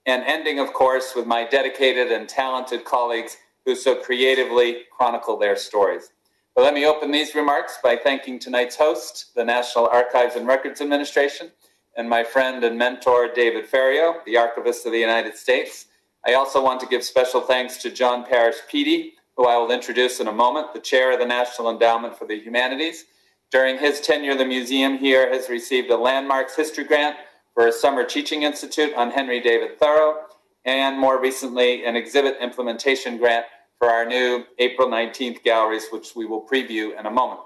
and ending, of course, with my dedicated and talented colleagues who so creatively chronicle their stories. But let me open these remarks by thanking tonight's host, the National Archives and Records Administration, and my friend and mentor, David Ferriero, the Archivist of the United States. I also want to give special thanks to Jon Parrish Peede, who I will introduce in a moment, the chair of the National Endowment for the Humanities. During his tenure, the museum here has received a Landmarks History Grant for a summer teaching institute on Henry David Thoreau, and more recently, an exhibit implementation grant for our new April 19th galleries, which we will preview in a moment.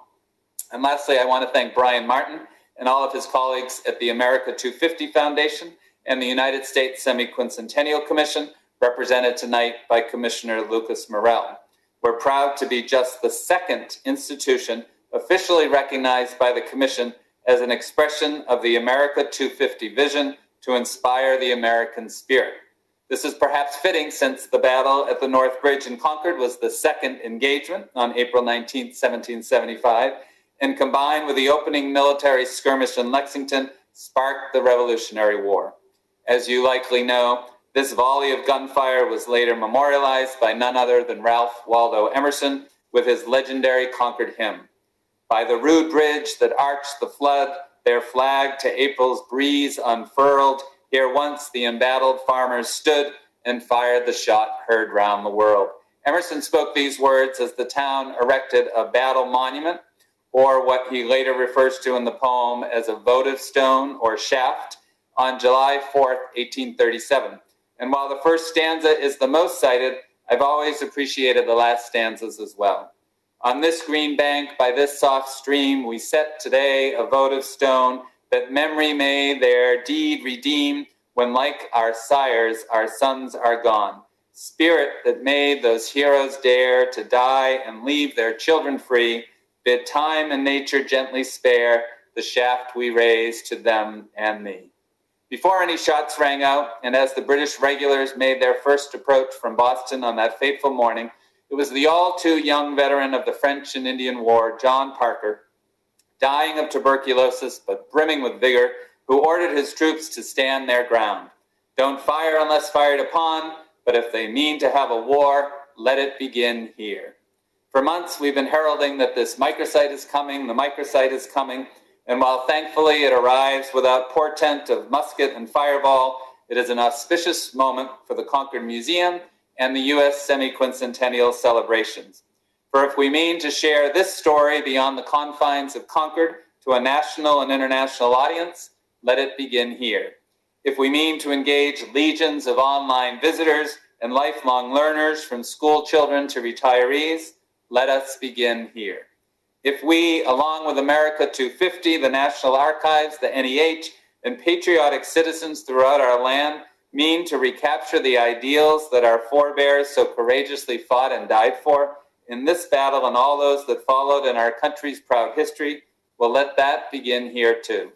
And lastly, I want to thank Brian Martin and all of his colleagues at the America 250 Foundation and the United States Semi-Quincentennial Commission, represented tonight by Commissioner Lucas Morel. We're proud to be just the second institution officially recognized by the Commission as an expression of the America 250 vision to inspire the American spirit. This is perhaps fitting since the battle at the North Bridge in Concord was the second engagement on April 19, 1775, and combined with the opening military skirmish in Lexington, sparked the Revolutionary War. As you likely know, this volley of gunfire was later memorialized by none other than Ralph Waldo Emerson with his legendary Concord hymn. By the rude bridge that arched the flood, their flag to April's breeze unfurled, here once the embattled farmers stood and fired the shot heard round the world. Emerson spoke these words as the town erected a battle monument, or what he later refers to in the poem as a votive stone or shaft, on July 4th, 1837. And while the first stanza is the most cited, I've always appreciated the last stanzas as well. On this green bank, by this soft stream, we set today a votive stone that memory may their deed redeem when, like our sires, our sons are gone. Spirit that made those heroes dare to die and leave their children free, bid time and nature gently spare the shaft we raise to them and thee. Before any shots rang out, and as the British regulars made their first approach from Boston on that fateful morning, it was the all too young veteran of the French and Indian War, John Parker, dying of tuberculosis but brimming with vigor, who ordered his troops to stand their ground. Don't fire unless fired upon, but if they mean to have a war, let it begin here. For months, we've been heralding that this microsite is coming, the microsite is coming, and while thankfully it arrives without portent of musket and fireball, it is an auspicious moment for the Concord Museum and the U.S. semi-quincentennial celebrations. For if we mean to share this story beyond the confines of Concord to a national and international audience, let it begin here. If we mean to engage legions of online visitors and lifelong learners from school children to retirees, let us begin here. If we, along with America 250, the National Archives, the NEH, and patriotic citizens throughout our land, mean to recapture the ideals that our forebears so courageously fought and died for, in this battle and all those that followed in our country's proud history, we'll let that begin here too.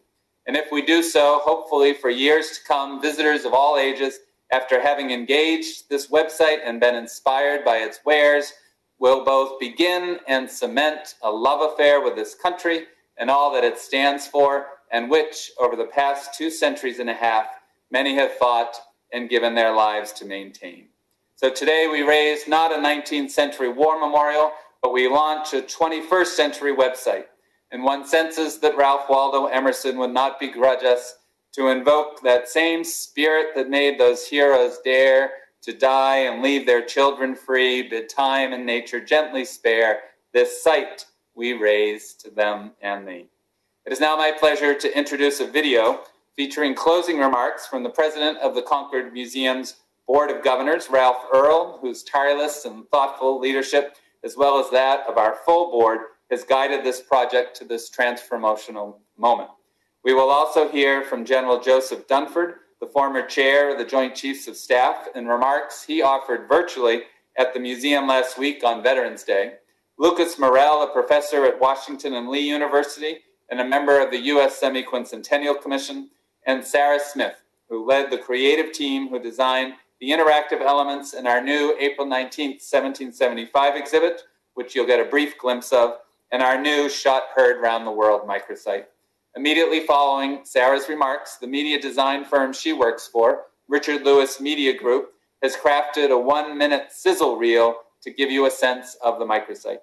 And if we do so, hopefully for years to come, visitors of all ages, after having engaged this website and been inspired by its wares, will both begin and cement a love affair with this country and all that it stands for, and which, over the past two centuries and a half, many have fought and given their lives to maintain. So today we raise not a 19th century war memorial, but we launch a 21st century website. And one senses that Ralph Waldo Emerson would not begrudge us to invoke that same spirit that made those heroes dare to die and leave their children free, bid time and nature gently spare this site we raise to them and thee. It is now my pleasure to introduce a video featuring closing remarks from the president of the Concord Museum's Board of Governors, Ralph Earl, whose tireless and thoughtful leadership, as well as that of our full board, has guided this project to this transformational moment. We will also hear from General Joseph Dunford, the former chair of the Joint Chiefs of Staff, and remarks he offered virtually at the museum last week on Veterans Day. Lucas Morel, a professor at Washington and Lee University and a member of the U.S. Semi-Quincentennial Commission, and Sarah Smith, who led the creative team who designed the interactive elements in our new April 19, 1775 exhibit, which you'll get a brief glimpse of, and our new Shot Heard Round the World microsite. Immediately following Sarah's remarks, the media design firm she works for, Richard Lewis Media Group, has crafted a one minute sizzle reel to give you a sense of the microsite.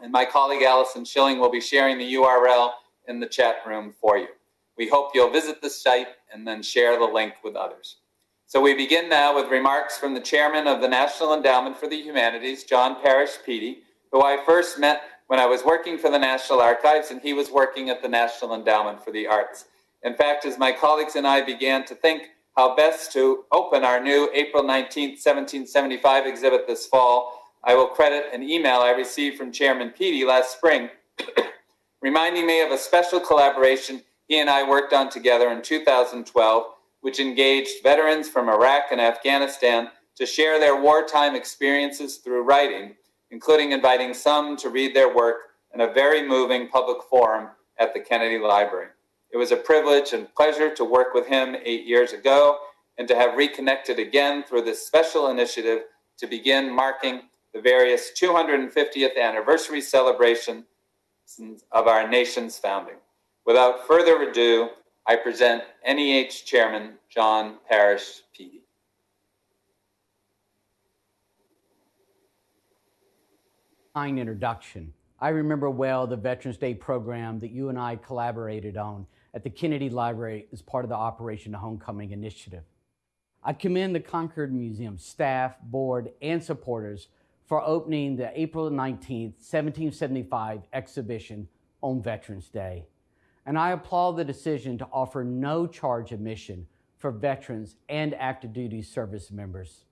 And my colleague Allison Schilling will be sharing the URL in the chat room for you. We hope you'll visit the site and then share the link with others. So we begin now with remarks from the chairman of the National Endowment for the Humanities, Jon Parrish Peede, who I first met when I was working for the National Archives and he was working at the National Endowment for the Arts. In fact, as my colleagues and I began to think how best to open our new April 19, 1775 exhibit this fall, I will credit an email I received from Chairman Peede last spring, reminding me of a special collaboration he and I worked on together in 2012, which engaged veterans from Iraq and Afghanistan to share their wartime experiences through writing, including inviting some to read their work in a very moving public forum at the Kennedy Library. It was a privilege and pleasure to work with him eight years ago and to have reconnected again through this special initiative to begin marking the various 250th anniversary celebrations of our nation's founding. Without further ado, I present NEH Chairman Jon Parrish Peede. Fine introduction. I remember well the Veterans Day program that you and I collaborated on at the Kennedy Library as part of the Operation Homecoming Initiative. I commend the Concord Museum staff, board, and supporters for opening the April 19, 1775 exhibition on Veterans Day. And I applaud the decision to offer no charge admission for veterans and active duty service members.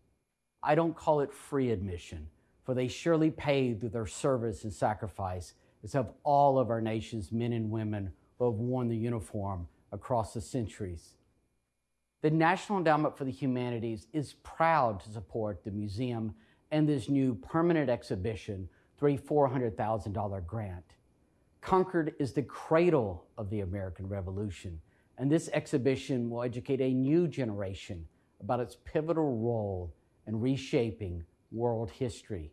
I don't call it free admission, for they surely paid through their service and sacrifice, as have all of our nation's men and women who have worn the uniform across the centuries. The National Endowment for the Humanities is proud to support the museum and this new permanent exhibition through a $400,000 grant. Concord is the cradle of the American Revolution, and this exhibition will educate a new generation about its pivotal role in reshaping world history.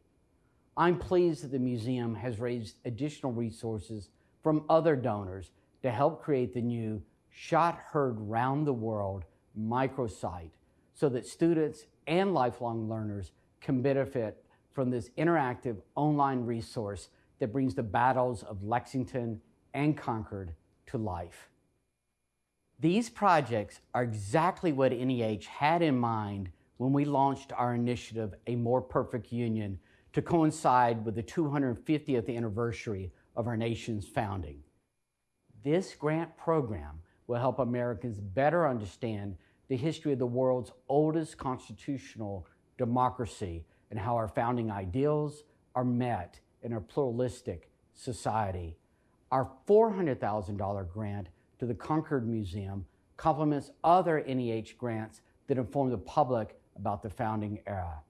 I'm pleased that the museum has raised additional resources from other donors to help create the new Shot Heard Round the World microsite so that students and lifelong learners can benefit from this interactive online resource that brings the battles of Lexington and Concord to life. These projects are exactly what NEH had in mind when we launched our initiative, A More Perfect Union, to coincide with the 250th anniversary of our nation's founding. This grant program will help Americans better understand the history of the world's oldest constitutional democracy and how our founding ideals are met in a pluralistic society. Our $400,000 grant to the Concord Museum complements other NEH grants that inform the public about the founding era.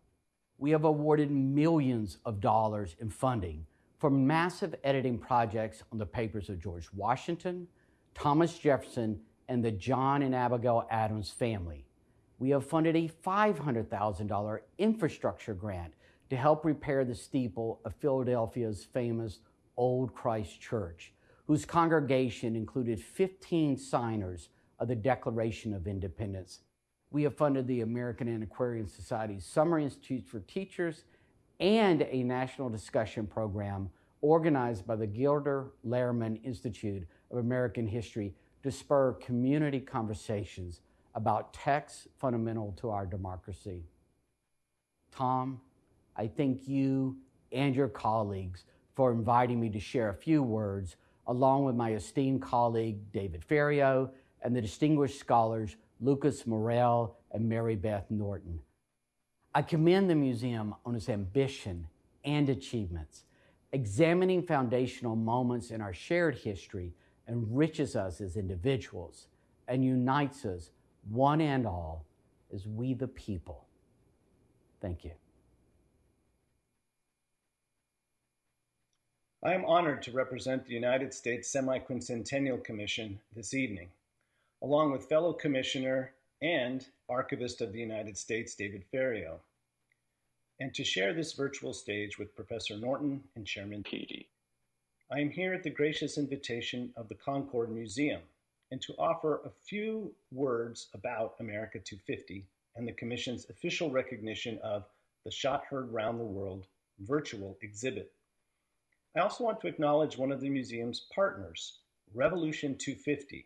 We have awarded millions of dollars in funding for massive editing projects on the papers of George Washington, Thomas Jefferson, and the John and Abigail Adams family we have funded a $500,000 infrastructure grant to help repair the steeple of Philadelphia's famous Old Christ Church, whose congregation included 15 signers of the Declaration of Independence. We have funded the American Antiquarian Society's Summer Institutes for Teachers and a national discussion program organized by the Gilder Lehrman Institute of American History to spur community conversations about texts fundamental to our democracy. Tom, I thank you and your colleagues for inviting me to share a few words, along with my esteemed colleague David Ferriero and the distinguished scholars Lucas Morel and Mary Beth Norton. I commend the museum on its ambition and achievements. Examining foundational moments in our shared history enriches us as individuals and unites us one and all, as we the people. Thank you. I am honored to represent the United States Semiquincentennial Commission this evening, along with fellow Commissioner and Archivist of the United States, David Ferriero, and to share this virtual stage with Professor Norton and Chairman Peede. I am here at the gracious invitation of the Concord Museum, and to offer a few words about America 250 and the Commission's official recognition of the Shot Heard Round the World virtual exhibit. I also want to acknowledge one of the museum's partners, Revolution 250,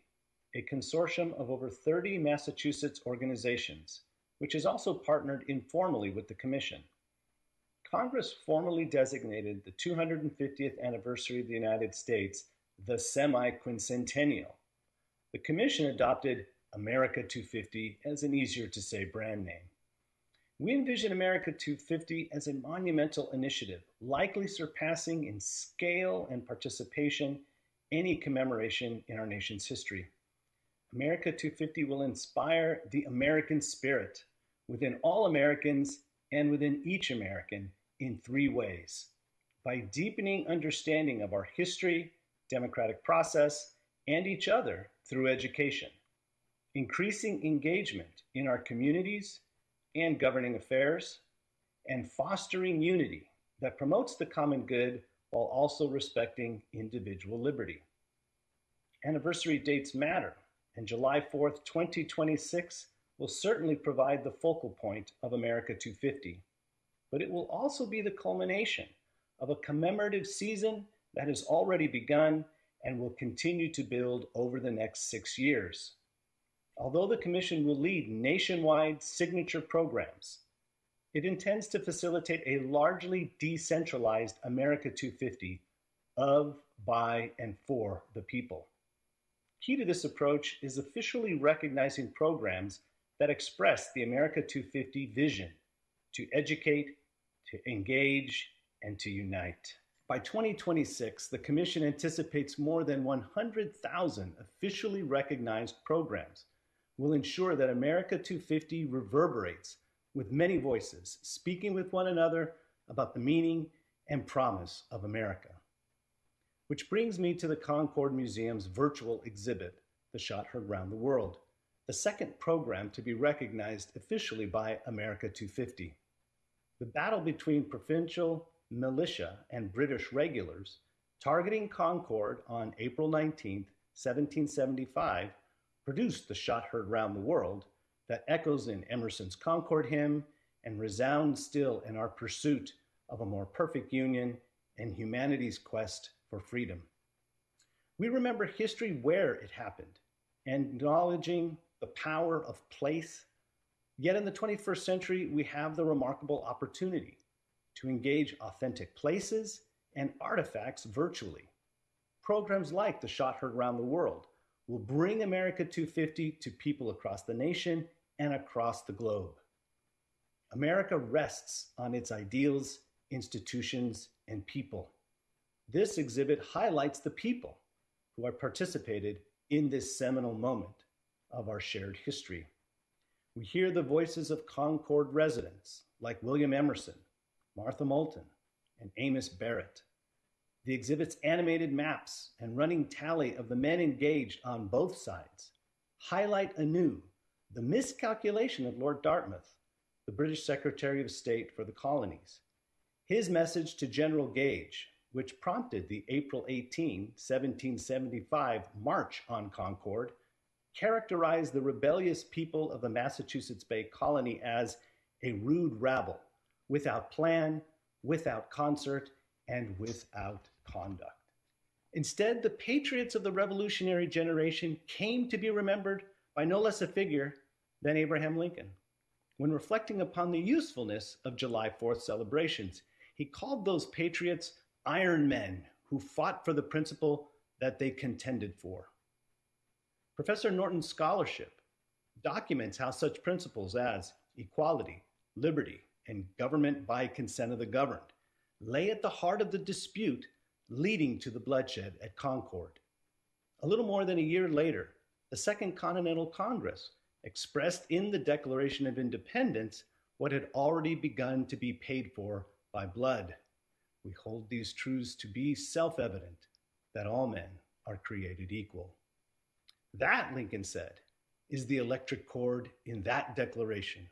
a consortium of over 30 Massachusetts organizations, which has also partnered informally with the Commission. Congress formally designated the 250th anniversary of the United States the semi-quincentennial. The Commission adopted America 250 as an easier to say brand name. We envision America 250 as a monumental initiative, likely surpassing in scale and participation any commemoration in our nation's history. America 250 will inspire the American spirit within all Americans and within each American in three ways. By deepening understanding of our history, democratic process, and each other through education, increasing engagement in our communities and governing affairs, and fostering unity that promotes the common good while also respecting individual liberty. Anniversary dates matter, and July 4th, 2026 will certainly provide the focal point of America 250, but it will also be the culmination of a commemorative season that has already begun and will continue to build over the next six years. Although the Commission will lead nationwide signature programs, it intends to facilitate a largely decentralized America 250 of, by, and for the people. Key to this approach is officially recognizing programs that express the America 250 vision to educate, to engage, and to unite. By 2026, the Commission anticipates more than 100,000 officially recognized programs will ensure that America 250 reverberates with many voices, speaking with one another about the meaning and promise of America. Which brings me to the Concord Museum's virtual exhibit, The Shot Heard Round the World, the second program to be recognized officially by America 250. The battle between provincial militia and British regulars targeting Concord on April 19, 1775, produced the shot heard round the world that echoes in Emerson's Concord hymn and resounds still in our pursuit of a more perfect union and humanity's quest for freedom. We remember history where it happened, acknowledging the power of place. Yet in the 21st century, we have the remarkable opportunity to engage authentic places and artifacts virtually. Programs like the Shot Heard Around the World will bring America 250 to people across the nation and across the globe. America rests on its ideals, institutions, and people. This exhibit highlights the people who have participated in this seminal moment of our shared history. We hear the voices of Concord residents like William Emerson, Martha Moulton, and Amos Barrett. The exhibit's animated maps and running tally of the men engaged on both sides highlight anew the miscalculation of Lord Dartmouth, the British Secretary of State for the colonies. His message to General Gage, which prompted the April 18, 1775 March on Concord, characterized the rebellious people of the Massachusetts Bay Colony as a rude rabble, without plan, without concert, and without conduct. Instead, the patriots of the revolutionary generation came to be remembered by no less a figure than Abraham Lincoln. When reflecting upon the usefulness of July 4th celebrations, he called those patriots iron men who fought for the principle that they contended for. Professor Norton's scholarship documents how such principles as equality, liberty, and government by consent of the governed lay at the heart of the dispute leading to the bloodshed at Concord. A little more than a year later, the Second Continental Congress expressed in the Declaration of Independence what had already begun to be paid for by blood. We hold these truths to be self evident that all men are created equal. That, Lincoln said, is the electric cord in that declaration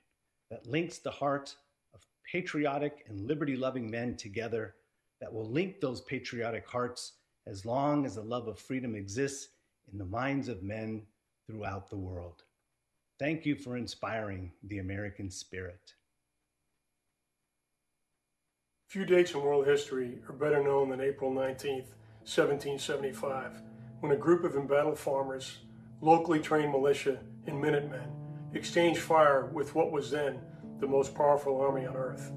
that links the heart of patriotic and liberty loving men together that will link those patriotic hearts as long as the love of freedom exists in the minds of men throughout the world. Thank you for inspiring the American spirit. Few dates in world history are better known than April 19, 1775, when a group of embattled farmers, locally trained militia, and Minutemen exchanged fire with what was then the most powerful army on earth.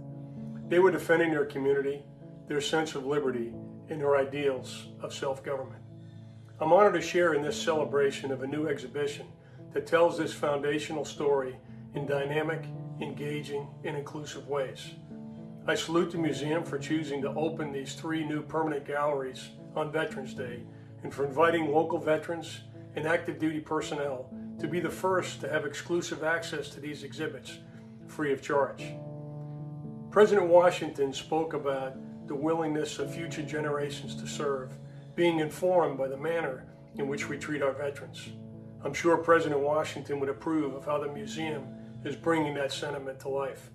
They were defending their community, their sense of liberty, and their ideals of self-government. I'm honored to share in this celebration of a new exhibition that tells this foundational story in dynamic, engaging, and inclusive ways. I salute the museum for choosing to open these three new permanent galleries on Veterans Day and for inviting local veterans and active duty personnel to be the first to have exclusive access to these exhibits free of charge. President Washington spoke about the willingness of future generations to serve, being informed by the manner in which we treat our veterans. I'm sure President Washington would approve of how the museum is bringing that sentiment to life.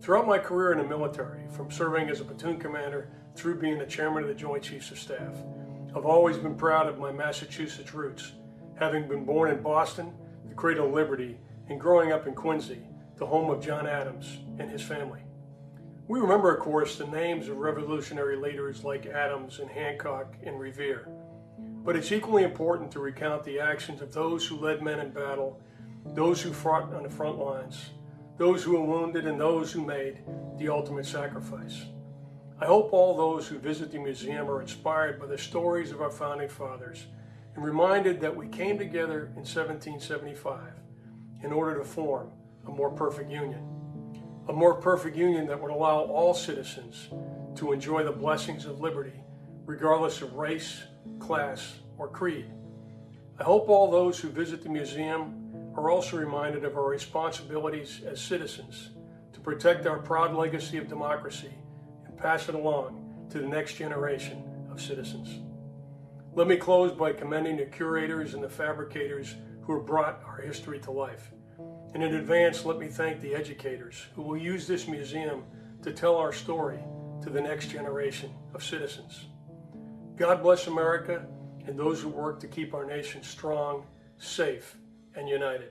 Throughout my career in the military, from serving as a platoon commander through being the chairman of the Joint Chiefs of Staff, I've always been proud of my Massachusetts roots, having been born in Boston, the cradle of liberty, and growing up in Quincy, the home of John Adams and his family. We remember, of course, the names of revolutionary leaders like Adams and Hancock and Revere. But it's equally important to recount the actions of those who led men in battle, those who fought on the front lines, those who were wounded, and those who made the ultimate sacrifice. I hope all those who visit the museum are inspired by the stories of our founding fathers and reminded that we came together in 1775 in order to form a more perfect union a more perfect union that would allow all citizens to enjoy the blessings of liberty, regardless of race, class, or creed. I hope all those who visit the museum are also reminded of our responsibilities as citizens to protect our proud legacy of democracy and pass it along to the next generation of citizens. Let me close by commending the curators and the fabricators who have brought our history to life. And in advance, let me thank the educators who will use this museum to tell our story to the next generation of citizens. God bless America and those who work to keep our nation strong, safe, and united.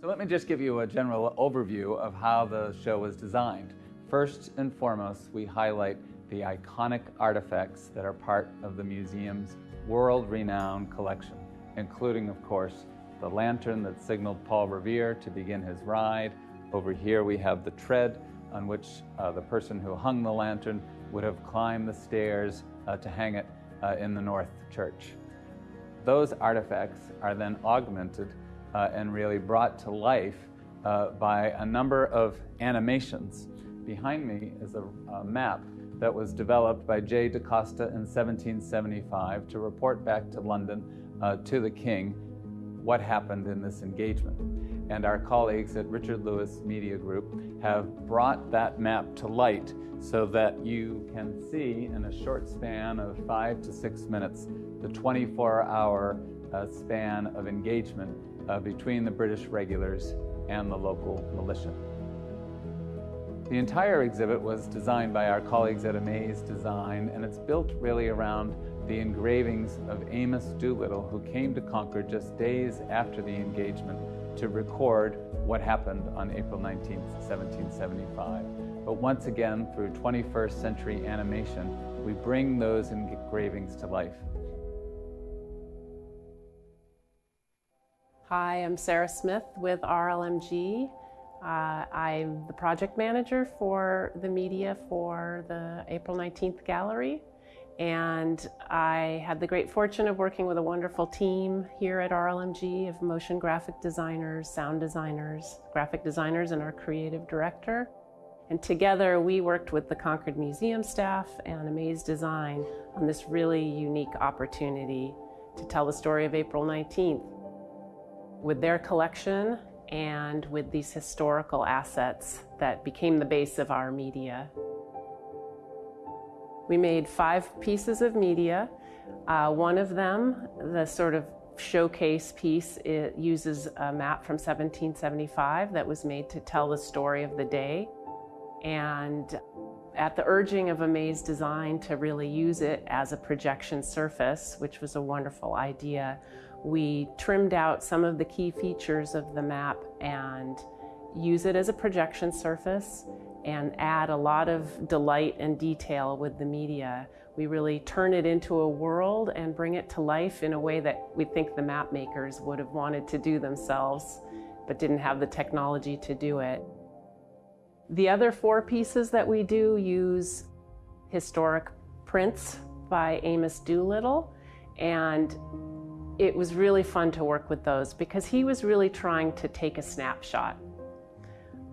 So let me just give you a general overview of how the show was designed. First and foremost, we highlight the iconic artifacts that are part of the museum's world-renowned collection, including, of course, the lantern that signaled Paul Revere to begin his ride. Over here we have the tread on which uh, the person who hung the lantern would have climbed the stairs uh, to hang it uh, in the North Church. Those artifacts are then augmented uh, and really brought to life uh, by a number of animations. Behind me is a, a map that was developed by J. De Costa in 1775 to report back to London uh, to the king what happened in this engagement. And our colleagues at Richard Lewis Media Group have brought that map to light so that you can see in a short span of five to six minutes the 24 hour uh, span of engagement uh, between the British regulars and the local militia. The entire exhibit was designed by our colleagues at Amaze Design and it's built really around the engravings of Amos Doolittle, who came to Concord just days after the engagement to record what happened on April 19, 1775. But once again, through 21st century animation, we bring those engravings to life. Hi, I'm Sarah Smith with RLMG. Uh, I'm the project manager for the media for the April 19th gallery. And I had the great fortune of working with a wonderful team here at RLMG of motion graphic designers, sound designers, graphic designers, and our creative director. And together we worked with the Concord Museum staff and Amaze Design on this really unique opportunity to tell the story of April 19th. With their collection and with these historical assets that became the base of our media we made five pieces of media. Uh, one of them, the sort of showcase piece, it uses a map from 1775 that was made to tell the story of the day. And at the urging of Amaze Design to really use it as a projection surface, which was a wonderful idea, we trimmed out some of the key features of the map and use it as a projection surface and add a lot of delight and detail with the media. We really turn it into a world and bring it to life in a way that we think the map makers would have wanted to do themselves, but didn't have the technology to do it. The other four pieces that we do use historic prints by Amos Doolittle, and it was really fun to work with those because he was really trying to take a snapshot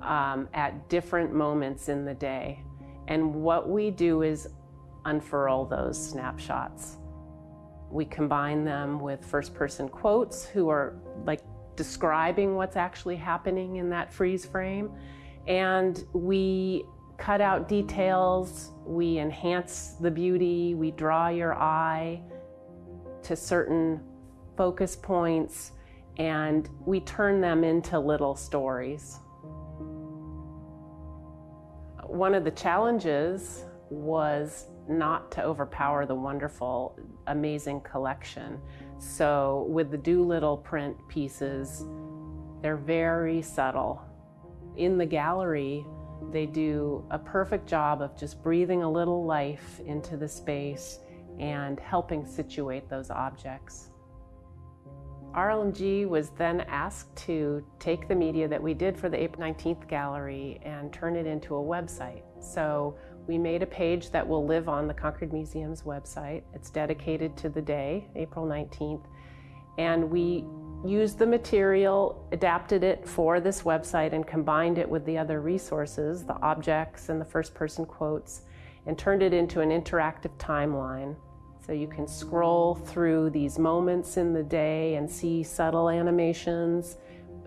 um, at different moments in the day. And what we do is unfurl those snapshots. We combine them with first person quotes who are like describing what's actually happening in that freeze frame. And we cut out details, we enhance the beauty, we draw your eye to certain focus points, and we turn them into little stories. One of the challenges was not to overpower the wonderful, amazing collection. So, with the Doolittle print pieces, they're very subtle. In the gallery, they do a perfect job of just breathing a little life into the space and helping situate those objects. RLMG was then asked to take the media that we did for the April 19th gallery and turn it into a website. So we made a page that will live on the Concord Museum's website. It's dedicated to the day, April 19th. And we used the material, adapted it for this website, and combined it with the other resources, the objects and the first person quotes, and turned it into an interactive timeline. So you can scroll through these moments in the day and see subtle animations,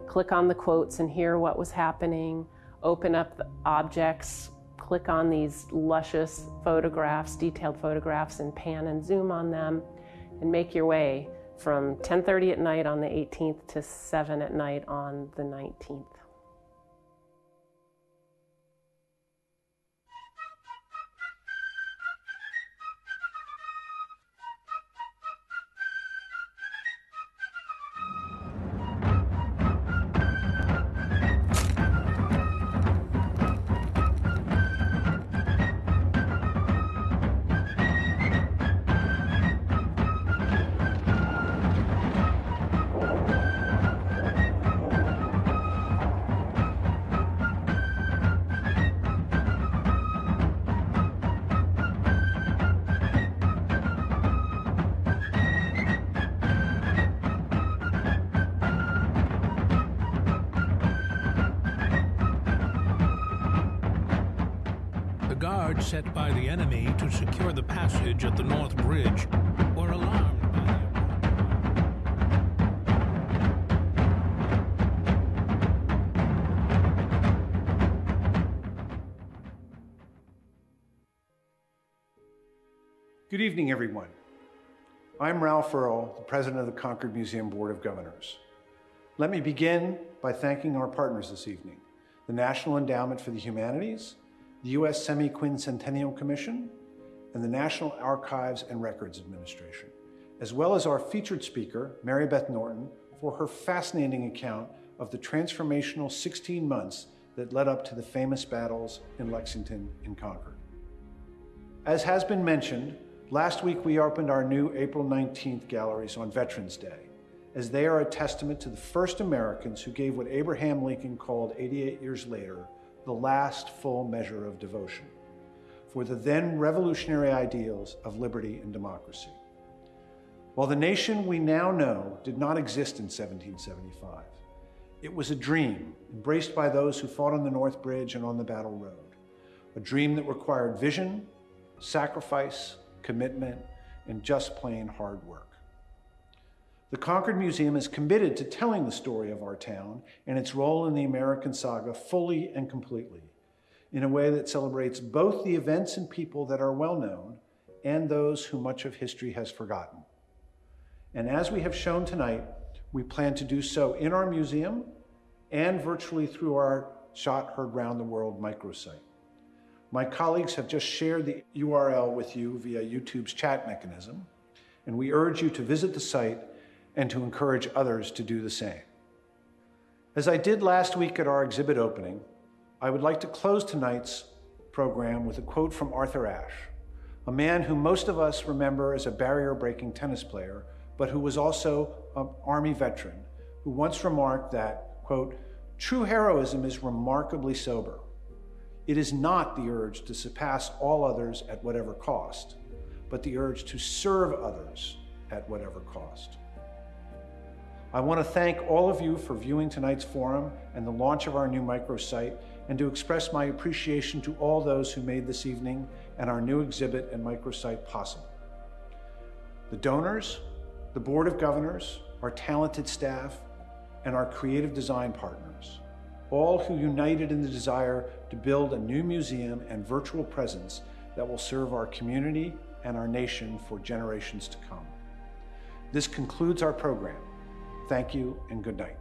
click on the quotes and hear what was happening, open up the objects, click on these luscious photographs, detailed photographs, and pan and zoom on them, and make your way from 10:30 at night on the 18th to 7 at night on the 19th. Good evening, everyone. I'm Ralph Earl, the president of the Concord Museum Board of Governors. Let me begin by thanking our partners this evening the National Endowment for the Humanities, the U.S. Semi-Quincentennial Commission, and the National Archives and Records Administration, as well as our featured speaker, Mary Beth Norton, for her fascinating account of the transformational 16 months that led up to the famous battles in Lexington and Concord. As has been mentioned, last week we opened our new April 19th galleries on Veterans Day, as they are a testament to the first Americans who gave what Abraham Lincoln called 88 years later the last full measure of devotion for the then revolutionary ideals of liberty and democracy. While the nation we now know did not exist in 1775, it was a dream embraced by those who fought on the North Bridge and on the Battle Road, a dream that required vision, sacrifice, commitment, and just plain hard work. The Concord Museum is committed to telling the story of our town and its role in the American saga fully and completely, in a way that celebrates both the events and people that are well known and those who much of history has forgotten. And as we have shown tonight, we plan to do so in our museum and virtually through our Shot Heard Round the World microsite. My colleagues have just shared the URL with you via YouTube's chat mechanism, and we urge you to visit the site and to encourage others to do the same. As I did last week at our exhibit opening, I would like to close tonight's program with a quote from Arthur Ashe, a man who most of us remember as a barrier breaking tennis player, but who was also an Army veteran, who once remarked that, quote, true heroism is remarkably sober. It is not the urge to surpass all others at whatever cost, but the urge to serve others at whatever cost. I want to thank all of you for viewing tonight's forum and the launch of our new microsite, and to express my appreciation to all those who made this evening and our new exhibit and microsite possible. The donors, the Board of Governors, our talented staff, and our creative design partners all who united in the desire to build a new museum and virtual presence that will serve our community and our nation for generations to come. This concludes our program. Thank you and good night.